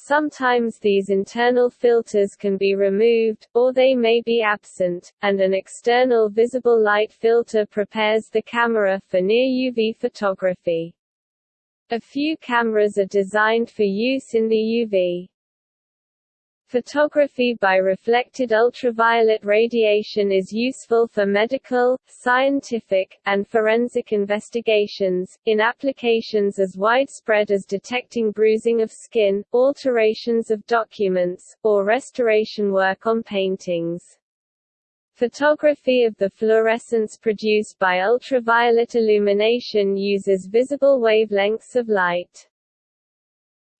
Sometimes these internal filters can be removed, or they may be absent, and an external visible light filter prepares the camera for near-UV photography. A few cameras are designed for use in the UV. Photography by reflected ultraviolet radiation is useful for medical, scientific, and forensic investigations, in applications as widespread as detecting bruising of skin, alterations of documents, or restoration work on paintings. Photography of the fluorescence produced by ultraviolet illumination uses visible wavelengths of light.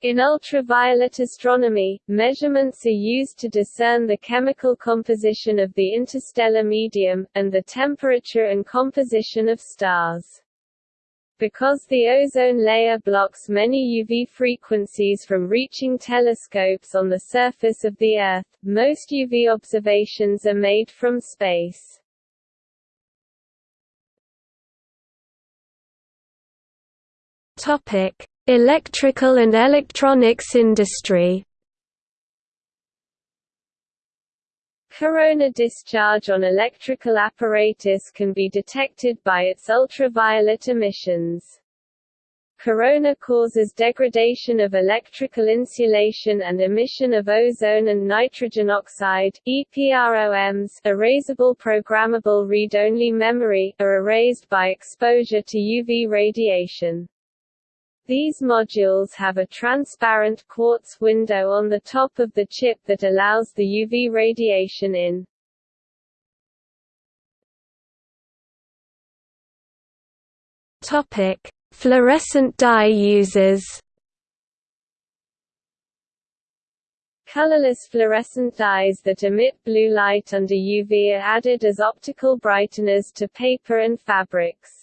In ultraviolet astronomy, measurements are used to discern the chemical composition of the interstellar medium, and the temperature and composition of stars. Because the ozone layer blocks many UV frequencies from reaching telescopes on the surface of the Earth, most UV observations are made from space. Topic: Electrical and electronics industry. Corona discharge on electrical apparatus can be detected by its ultraviolet emissions. Corona causes degradation of electrical insulation and emission of ozone and nitrogen oxide EPROMs erasable programmable read-only memory, are erased by exposure to UV radiation. These modules have a transparent quartz window on the top of the chip that allows the UV radiation in. Topic: Fluorescent dye users. Colorless fluorescent dyes that emit blue light under UV are added as optical brighteners to paper and fabrics.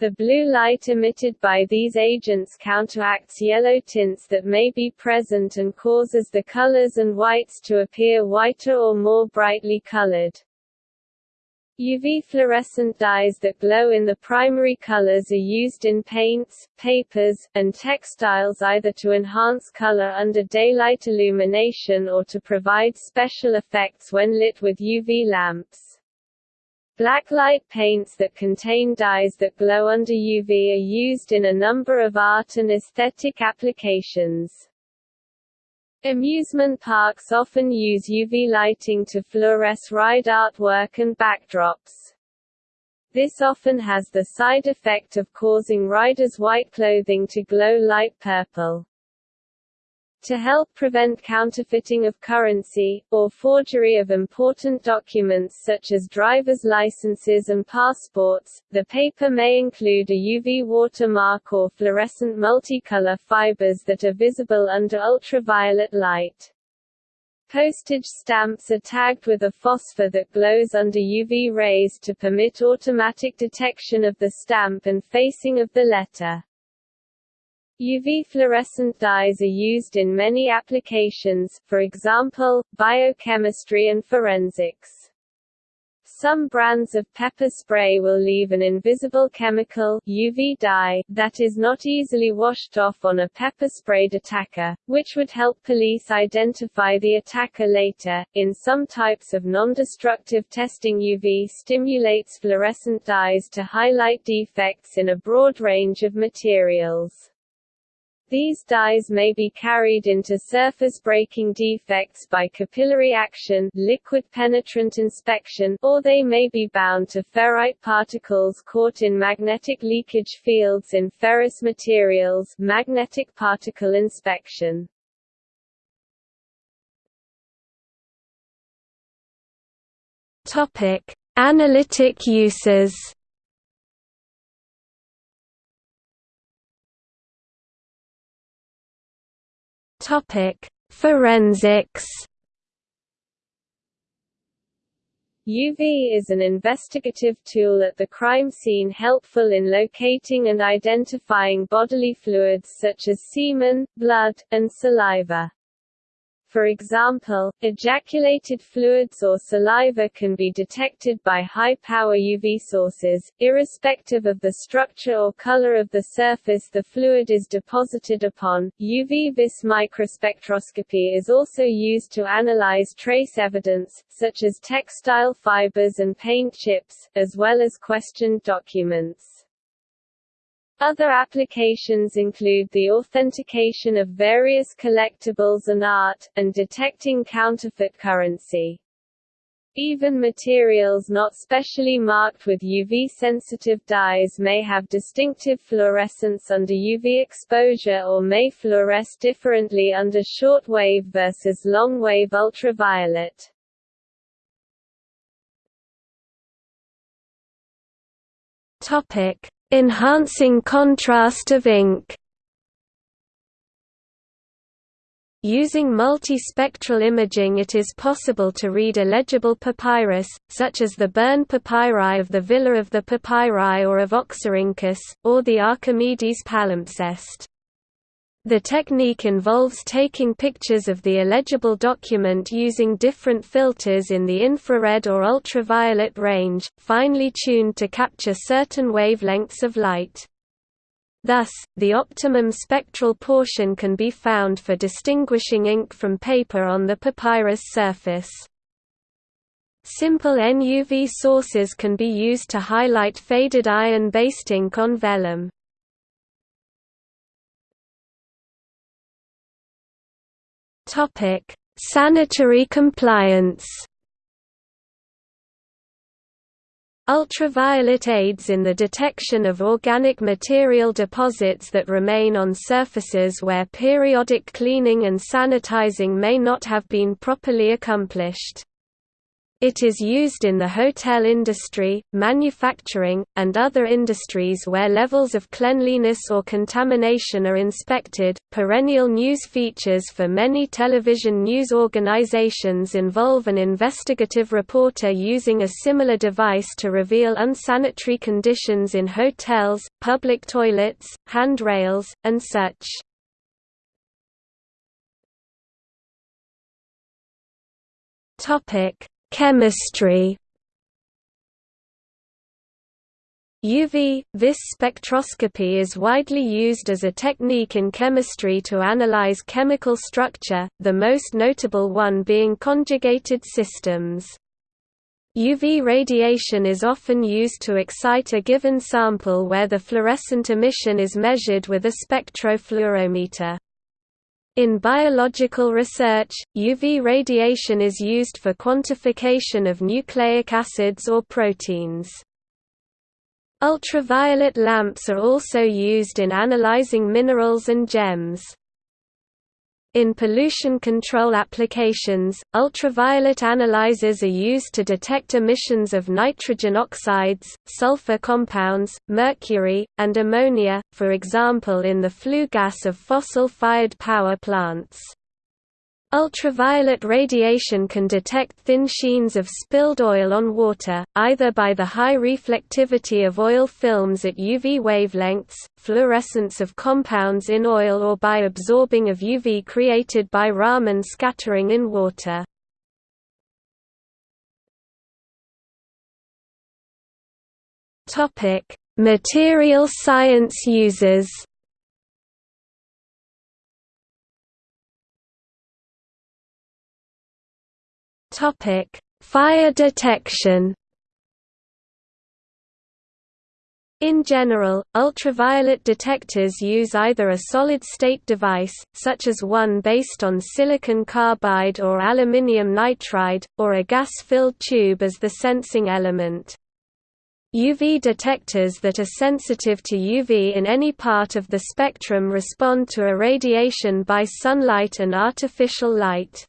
The blue light emitted by these agents counteracts yellow tints that may be present and causes the colors and whites to appear whiter or more brightly colored. UV fluorescent dyes that glow in the primary colors are used in paints, papers, and textiles either to enhance color under daylight illumination or to provide special effects when lit with UV lamps. Blacklight paints that contain dyes that glow under UV are used in a number of art and aesthetic applications. Amusement parks often use UV lighting to fluoresce ride artwork and backdrops. This often has the side effect of causing riders' white clothing to glow light purple. To help prevent counterfeiting of currency, or forgery of important documents such as driver's licenses and passports, the paper may include a UV watermark or fluorescent multicolor fibers that are visible under ultraviolet light. Postage stamps are tagged with a phosphor that glows under UV rays to permit automatic detection of the stamp and facing of the letter. UV fluorescent dyes are used in many applications, for example, biochemistry and forensics. Some brands of pepper spray will leave an invisible chemical UV dye that is not easily washed off on a pepper sprayed attacker, which would help police identify the attacker later. In some types of non-destructive testing UV stimulates fluorescent dyes to highlight defects in a broad range of materials. These dyes may be carried into surface breaking defects by capillary action liquid penetrant inspection or they may be bound to ferrite particles caught in magnetic leakage fields in ferrous materials magnetic particle inspection. Analytic uses Topic: Forensics. UV is an investigative tool at the crime scene helpful in locating and identifying bodily fluids such as semen, blood, and saliva. For example, ejaculated fluids or saliva can be detected by high-power UV sources, irrespective of the structure or color of the surface the fluid is deposited upon. UV vis microspectroscopy is also used to analyze trace evidence, such as textile fibers and paint chips, as well as questioned documents. Other applications include the authentication of various collectibles and art, and detecting counterfeit currency. Even materials not specially marked with UV-sensitive dyes may have distinctive fluorescence under UV exposure or may fluoresce differently under short-wave versus long-wave ultraviolet. Topic: Enhancing contrast of ink Using multispectral imaging it is possible to read illegible papyrus, such as the burned papyri of the Villa of the Papyri or of Oxyrhynchus, or the Archimedes palimpsest. The technique involves taking pictures of the illegible document using different filters in the infrared or ultraviolet range, finely tuned to capture certain wavelengths of light. Thus, the optimum spectral portion can be found for distinguishing ink from paper on the papyrus surface. Simple NUV sources can be used to highlight faded iron-based ink on vellum. Sanitary compliance Ultraviolet aids in the detection of organic material deposits that remain on surfaces where periodic cleaning and sanitizing may not have been properly accomplished. It is used in the hotel industry, manufacturing, and other industries where levels of cleanliness or contamination are inspected. Perennial news features for many television news organizations involve an investigative reporter using a similar device to reveal unsanitary conditions in hotels, public toilets, handrails, and such. Topic Chemistry UV vis spectroscopy is widely used as a technique in chemistry to analyze chemical structure, the most notable one being conjugated systems. UV radiation is often used to excite a given sample where the fluorescent emission is measured with a spectrofluorimeter. In biological research, UV radiation is used for quantification of nucleic acids or proteins. Ultraviolet lamps are also used in analyzing minerals and gems. In pollution control applications, ultraviolet analyzers are used to detect emissions of nitrogen oxides, sulfur compounds, mercury, and ammonia, for example in the flue gas of fossil-fired power plants. Ultraviolet radiation can detect thin sheens of spilled oil on water, either by the high reflectivity of oil films at UV wavelengths, fluorescence of compounds in oil or by absorbing of UV created by Raman scattering in water. Material science users Topic: Fire detection. In general, ultraviolet detectors use either a solid-state device, such as one based on silicon carbide or aluminium nitride, or a gas-filled tube as the sensing element. UV detectors that are sensitive to UV in any part of the spectrum respond to irradiation by sunlight and artificial light.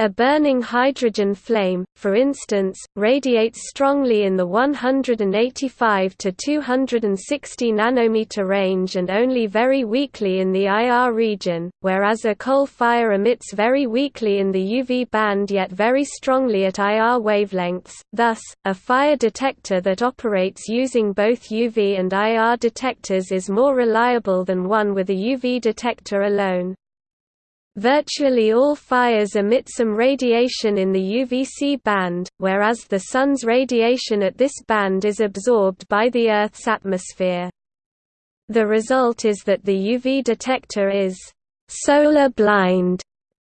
A burning hydrogen flame, for instance, radiates strongly in the 185 to 260 nanometer range and only very weakly in the IR region, whereas a coal fire emits very weakly in the UV band yet very strongly at IR wavelengths. Thus, a fire detector that operates using both UV and IR detectors is more reliable than one with a UV detector alone. Virtually all fires emit some radiation in the UVC band, whereas the Sun's radiation at this band is absorbed by the Earth's atmosphere. The result is that the UV detector is «solar blind»,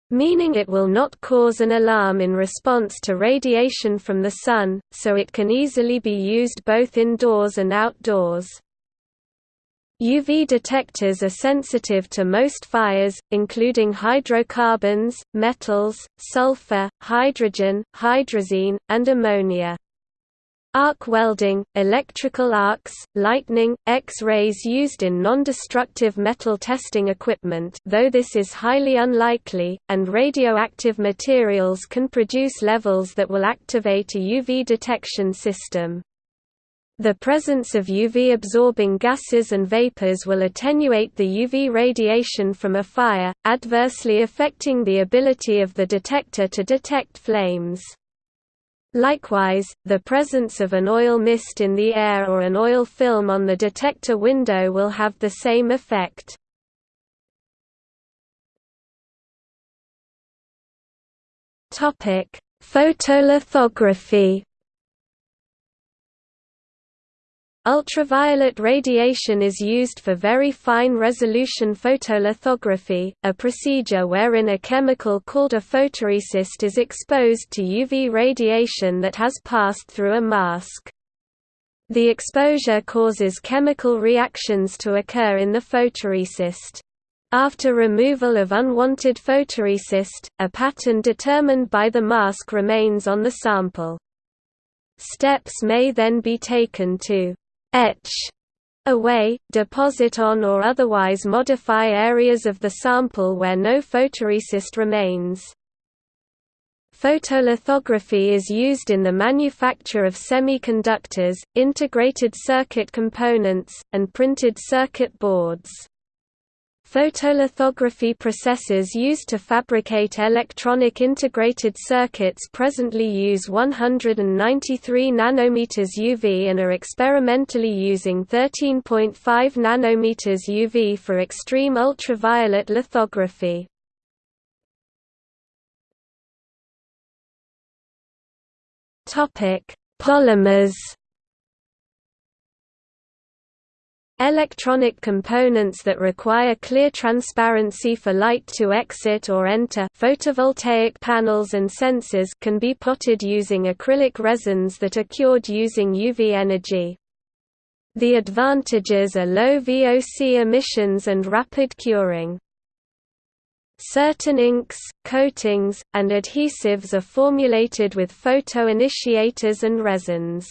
meaning it will not cause an alarm in response to radiation from the Sun, so it can easily be used both indoors and outdoors. UV detectors are sensitive to most fires, including hydrocarbons, metals, sulfur, hydrogen, hydrazine, and ammonia. Arc welding, electrical arcs, lightning, X-rays used in non-destructive metal testing equipment though this is highly unlikely, and radioactive materials can produce levels that will activate a UV detection system. The presence of UV-absorbing gases and vapors will attenuate the UV radiation from a fire, adversely affecting the ability of the detector to detect flames. Likewise, the presence of an oil mist in the air or an oil film on the detector window will have the same effect. Photolithography Ultraviolet radiation is used for very fine resolution photolithography, a procedure wherein a chemical called a photoresist is exposed to UV radiation that has passed through a mask. The exposure causes chemical reactions to occur in the photoresist. After removal of unwanted photoresist, a pattern determined by the mask remains on the sample. Steps may then be taken to etch away, deposit on or otherwise modify areas of the sample where no photoresist remains. Photolithography is used in the manufacture of semiconductors, integrated circuit components, and printed circuit boards. Photolithography processes used to fabricate electronic integrated circuits presently use 193 nanometers UV and are experimentally using 13.5 nanometers UV for extreme ultraviolet lithography. Topic: Polymers Electronic components that require clear transparency for light to exit or enter photovoltaic panels and sensors can be potted using acrylic resins that are cured using UV energy. The advantages are low VOC emissions and rapid curing. Certain inks, coatings, and adhesives are formulated with photoinitiators and resins.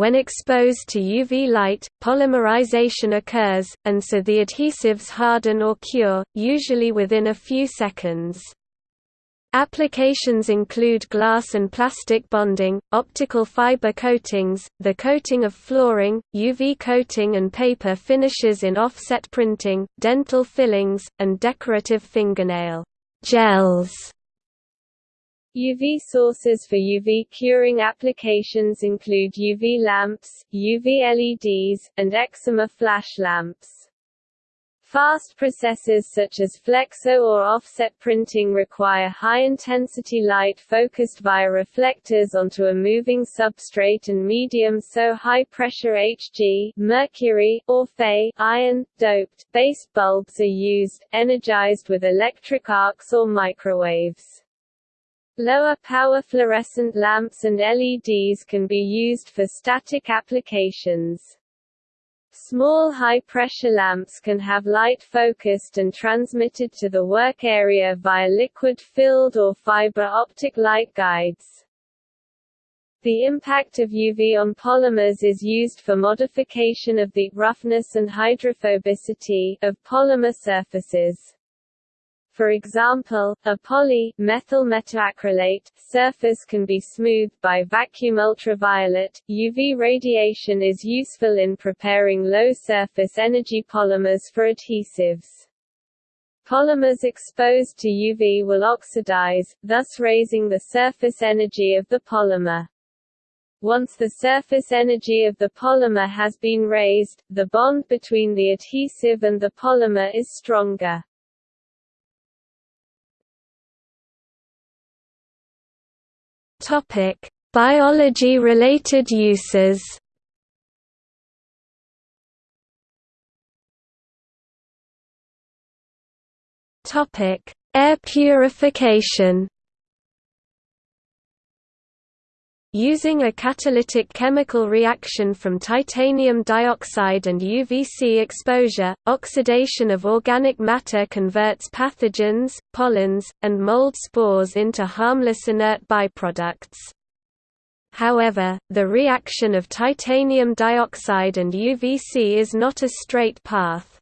When exposed to UV light, polymerization occurs, and so the adhesives harden or cure, usually within a few seconds. Applications include glass and plastic bonding, optical fiber coatings, the coating of flooring, UV coating and paper finishes in offset printing, dental fillings, and decorative fingernail gels. UV sources for UV curing applications include UV lamps, UV LEDs, and excimer flash lamps. Fast processes such as flexo or offset printing require high-intensity light focused via reflectors onto a moving substrate and medium so high-pressure Hg mercury, or Fe iron, doped, base bulbs are used, energized with electric arcs or microwaves. Lower power fluorescent lamps and LEDs can be used for static applications. Small high-pressure lamps can have light focused and transmitted to the work area via liquid-filled or fiber optic light guides. The impact of UV on polymers is used for modification of the roughness and hydrophobicity of polymer surfaces. For example, a poly-methyl methacrylate surface can be smoothed by vacuum ultraviolet. UV radiation is useful in preparing low surface energy polymers for adhesives. Polymers exposed to UV will oxidize, thus raising the surface energy of the polymer. Once the surface energy of the polymer has been raised, the bond between the adhesive and the polymer is stronger. Topic: Biology-related uses. Topic: Air purification. Using a catalytic chemical reaction from titanium dioxide and UVC exposure, oxidation of organic matter converts pathogens, pollens, and mold spores into harmless inert byproducts. However, the reaction of titanium dioxide and UVC is not a straight path.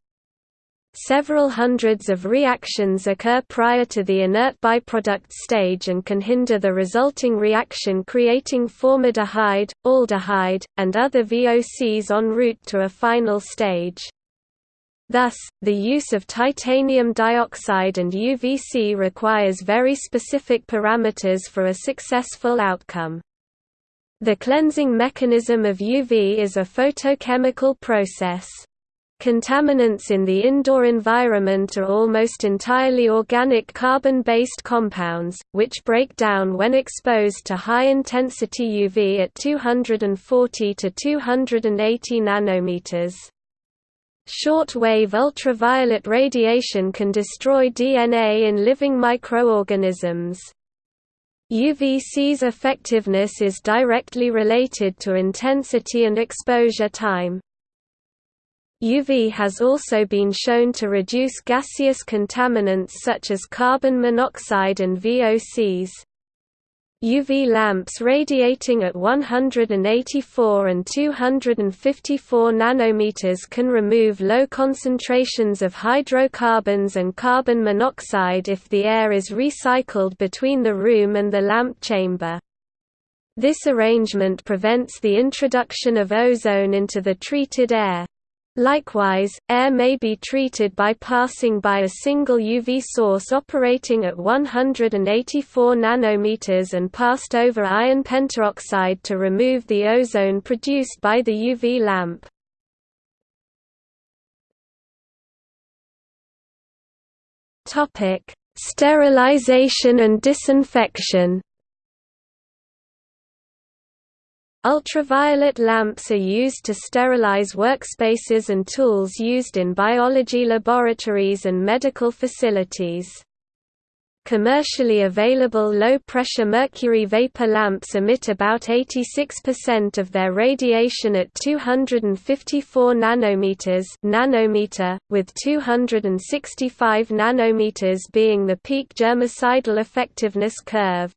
Several hundreds of reactions occur prior to the inert byproduct stage and can hinder the resulting reaction creating formaldehyde, aldehyde, and other VOCs en route to a final stage. Thus, the use of titanium dioxide and UVC requires very specific parameters for a successful outcome. The cleansing mechanism of UV is a photochemical process. Contaminants in the indoor environment are almost entirely organic carbon-based compounds, which break down when exposed to high-intensity UV at 240 to 280 nanometers. Short-wave ultraviolet radiation can destroy DNA in living microorganisms. UVC's effectiveness is directly related to intensity and exposure time. UV has also been shown to reduce gaseous contaminants such as carbon monoxide and VOCs. UV lamps radiating at 184 and 254 nanometers can remove low concentrations of hydrocarbons and carbon monoxide if the air is recycled between the room and the lamp chamber. This arrangement prevents the introduction of ozone into the treated air. Likewise, air may be treated by passing by a single UV source operating at 184 nanometers and passed over iron pentoxide to remove the ozone produced by the UV lamp. Topic: Sterilization and disinfection. Ultraviolet lamps are used to sterilize workspaces and tools used in biology laboratories and medical facilities. Commercially available low-pressure mercury vapor lamps emit about 86% of their radiation at 254 nanometers nanometer, with 265 nanometers being the peak germicidal effectiveness curve.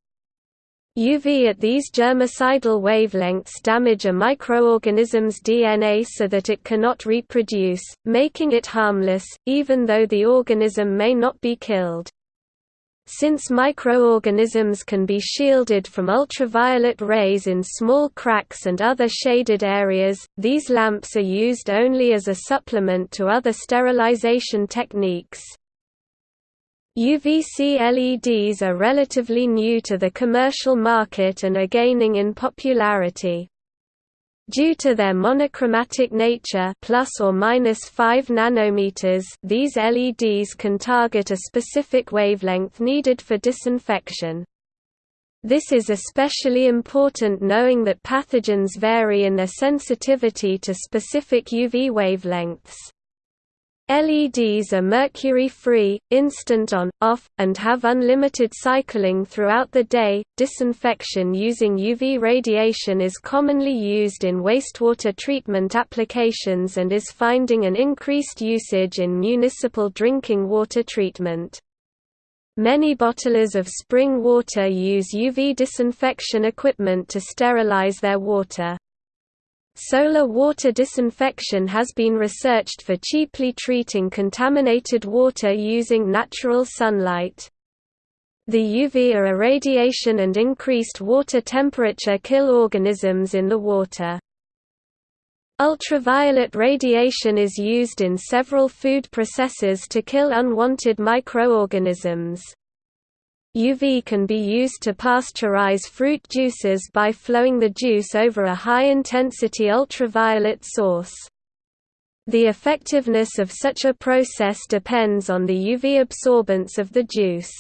UV at these germicidal wavelengths damage a microorganism's DNA so that it cannot reproduce, making it harmless, even though the organism may not be killed. Since microorganisms can be shielded from ultraviolet rays in small cracks and other shaded areas, these lamps are used only as a supplement to other sterilization techniques. UVC LEDs are relatively new to the commercial market and are gaining in popularity. Due to their monochromatic nature plus or minus 5 nanometers, these LEDs can target a specific wavelength needed for disinfection. This is especially important knowing that pathogens vary in their sensitivity to specific UV wavelengths. LEDs are mercury-free, instant on, off, and have unlimited cycling throughout the day. Disinfection using UV radiation is commonly used in wastewater treatment applications and is finding an increased usage in municipal drinking water treatment. Many bottlers of spring water use UV disinfection equipment to sterilize their water. Solar water disinfection has been researched for cheaply treating contaminated water using natural sunlight. The UV irradiation and increased water temperature kill organisms in the water. Ultraviolet radiation is used in several food processes to kill unwanted microorganisms. UV can be used to pasteurize fruit juices by flowing the juice over a high-intensity ultraviolet source. The effectiveness of such a process depends on the UV absorbance of the juice.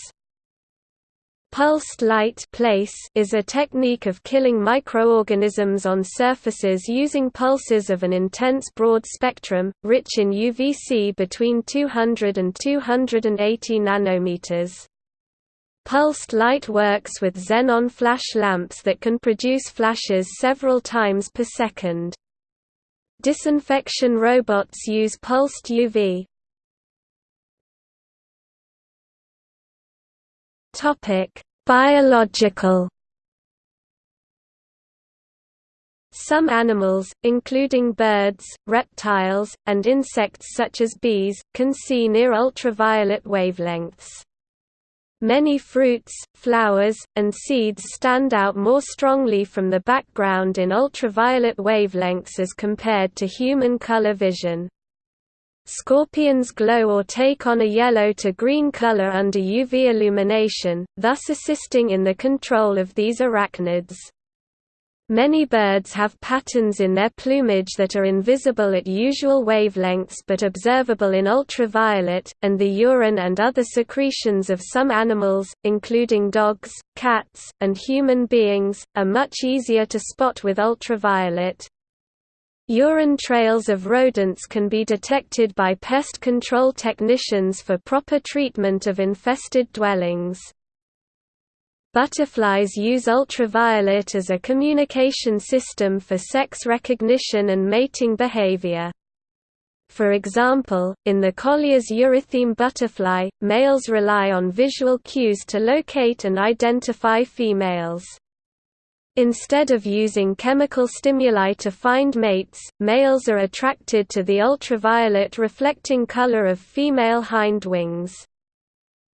Pulsed light place is a technique of killing microorganisms on surfaces using pulses of an intense broad spectrum, rich in UVC between 200 and 280 nanometers. Pulsed light works with xenon flash lamps that can produce flashes several times per second. Disinfection robots use pulsed UV. Topic: Biological Some animals, including birds, reptiles, and insects such as bees, can see near ultraviolet wavelengths. Many fruits, flowers, and seeds stand out more strongly from the background in ultraviolet wavelengths as compared to human color vision. Scorpions glow or take on a yellow to green color under UV illumination, thus assisting in the control of these arachnids. Many birds have patterns in their plumage that are invisible at usual wavelengths but observable in ultraviolet, and the urine and other secretions of some animals, including dogs, cats, and human beings, are much easier to spot with ultraviolet. Urine trails of rodents can be detected by pest control technicians for proper treatment of infested dwellings. Butterflies use ultraviolet as a communication system for sex recognition and mating behavior. For example, in the Colias eurytheme butterfly, males rely on visual cues to locate and identify females. Instead of using chemical stimuli to find mates, males are attracted to the ultraviolet reflecting color of female hind wings.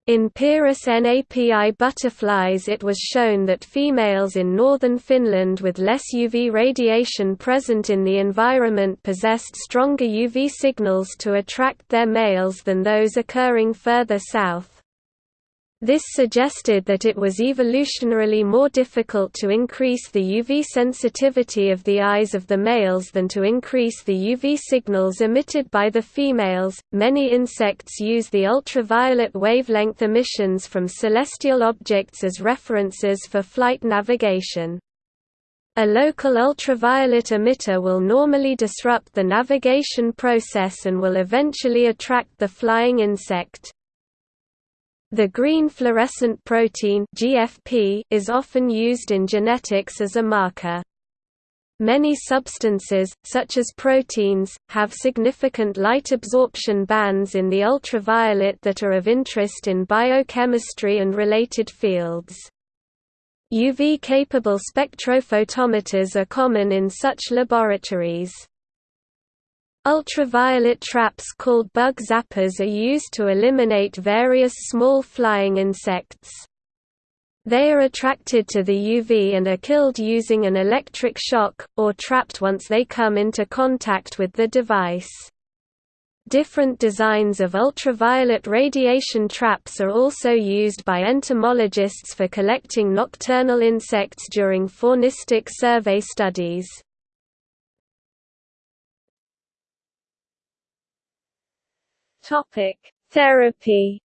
In Pieris napi butterflies it was shown that females in northern Finland with less UV radiation present in the environment possessed stronger UV signals to attract their males than those occurring further south. This suggested that it was evolutionarily more difficult to increase the UV sensitivity of the eyes of the males than to increase the UV signals emitted by the females. Many insects use the ultraviolet wavelength emissions from celestial objects as references for flight navigation. A local ultraviolet emitter will normally disrupt the navigation process and will eventually attract the flying insect. The green fluorescent protein GFP is often used in genetics as a marker. Many substances, such as proteins, have significant light absorption bands in the ultraviolet that are of interest in biochemistry and related fields. UV-capable spectrophotometers are common in such laboratories. Ultraviolet traps called bug zappers are used to eliminate various small flying insects. They are attracted to the UV and are killed using an electric shock, or trapped once they come into contact with the device. Different designs of ultraviolet radiation traps are also used by entomologists for collecting nocturnal insects during faunistic survey studies. Topic: Therapy.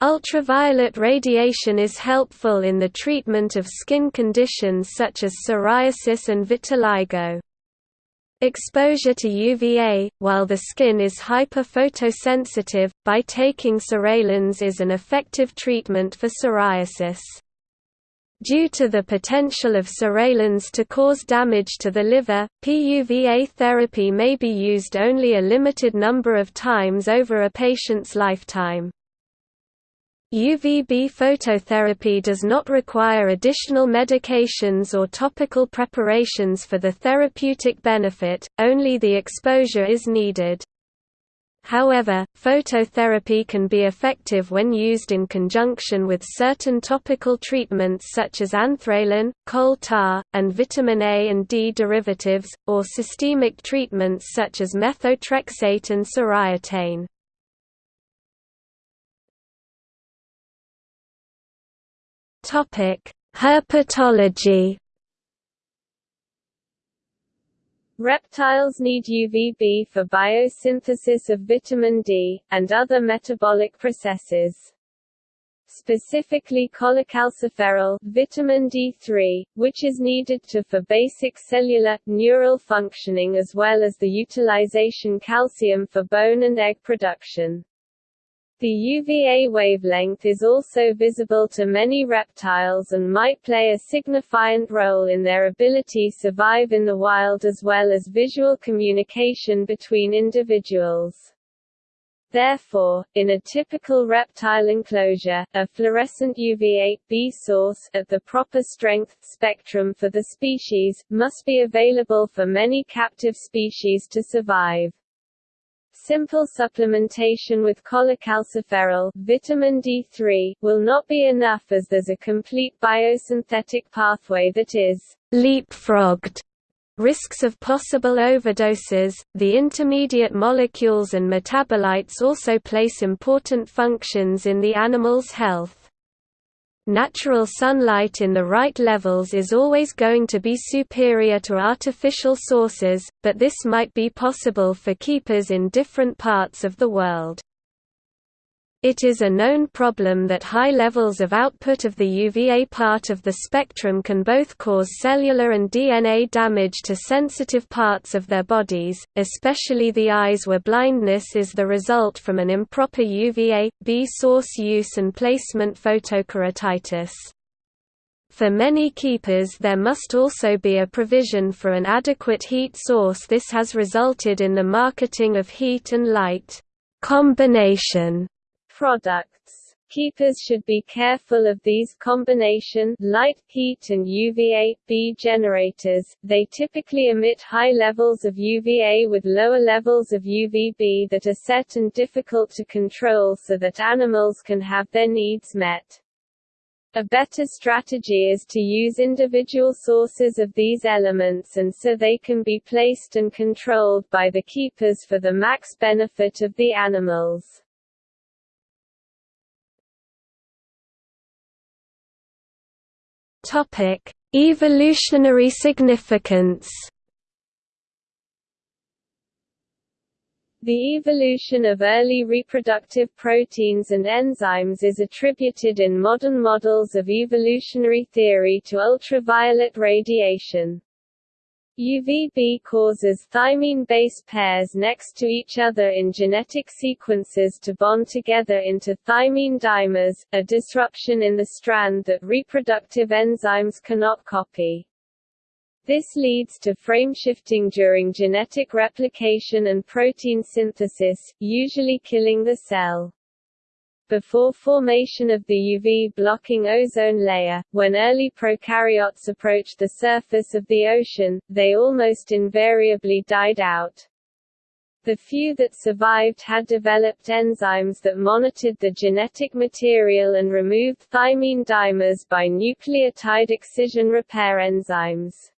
Ultraviolet radiation is helpful in the treatment of skin conditions such as psoriasis and vitiligo. Exposure to UVA, while the skin is hyperphotosensitive, by taking psoralen is an effective treatment for psoriasis. Due to the potential of psoralens to cause damage to the liver, PUVA therapy may be used only a limited number of times over a patient's lifetime. UVB phototherapy does not require additional medications or topical preparations for the therapeutic benefit, only the exposure is needed. However, phototherapy can be effective when used in conjunction with certain topical treatments such as anthralin, coal tar, and vitamin A and D derivatives, or systemic treatments such as methotrexate and soriatane. Herpetology Reptiles need UVB for biosynthesis of vitamin D, and other metabolic processes. Specifically cholecalciferol vitamin D3, which is needed to for basic cellular, neural functioning as well as the utilization calcium for bone and egg production. The UVA wavelength is also visible to many reptiles and might play a significant role in their ability to survive in the wild as well as visual communication between individuals. Therefore, in a typical reptile enclosure, a fluorescent UVA-B source at the proper strength spectrum for the species, must be available for many captive species to survive. Simple supplementation with cholecalciferol vitamin D3 will not be enough as there's a complete biosynthetic pathway that is leapfrogged Risks of possible overdoses, the intermediate molecules and metabolites also place important functions in the animal's health. Natural sunlight in the right levels is always going to be superior to artificial sources, but this might be possible for keepers in different parts of the world. It is a known problem that high levels of output of the UVA part of the spectrum can both cause cellular and DNA damage to sensitive parts of their bodies, especially the eyes where blindness is the result from an improper UVA-B source use and placement photokeratitis. For many keepers there must also be a provision for an adequate heat source this has resulted in the marketing of heat and light combination products. Keepers should be careful of these combination light, heat and UVA-B generators, they typically emit high levels of UVA with lower levels of UVB that are set and difficult to control so that animals can have their needs met. A better strategy is to use individual sources of these elements and so they can be placed and controlled by the keepers for the max benefit of the animals. Topic: Evolutionary significance. The evolution of early reproductive proteins and enzymes is attributed in modern models of evolutionary theory to ultraviolet radiation. UVB causes thymine base pairs next to each other in genetic sequences to bond together into thymine dimers, a disruption in the strand that reproductive enzymes cannot copy. This leads to frameshifting during genetic replication and protein synthesis, usually killing the cell before formation of the UV-blocking ozone layer, when early prokaryotes approached the surface of the ocean, they almost invariably died out. The few that survived had developed enzymes that monitored the genetic material and removed thymine dimers by nucleotide excision repair enzymes.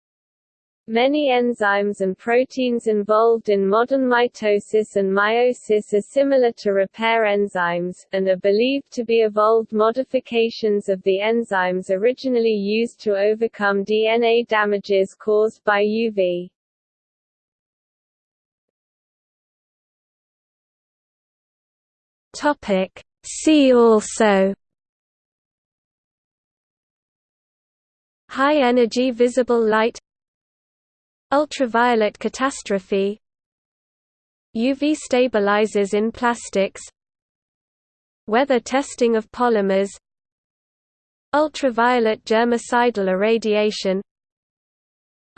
Many enzymes and proteins involved in modern mitosis and meiosis are similar to repair enzymes, and are believed to be evolved modifications of the enzymes originally used to overcome DNA damages caused by UV. See also High energy visible light Ultraviolet catastrophe. UV stabilizers in plastics. Weather testing of polymers. Ultraviolet germicidal irradiation.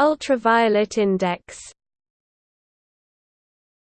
Ultraviolet index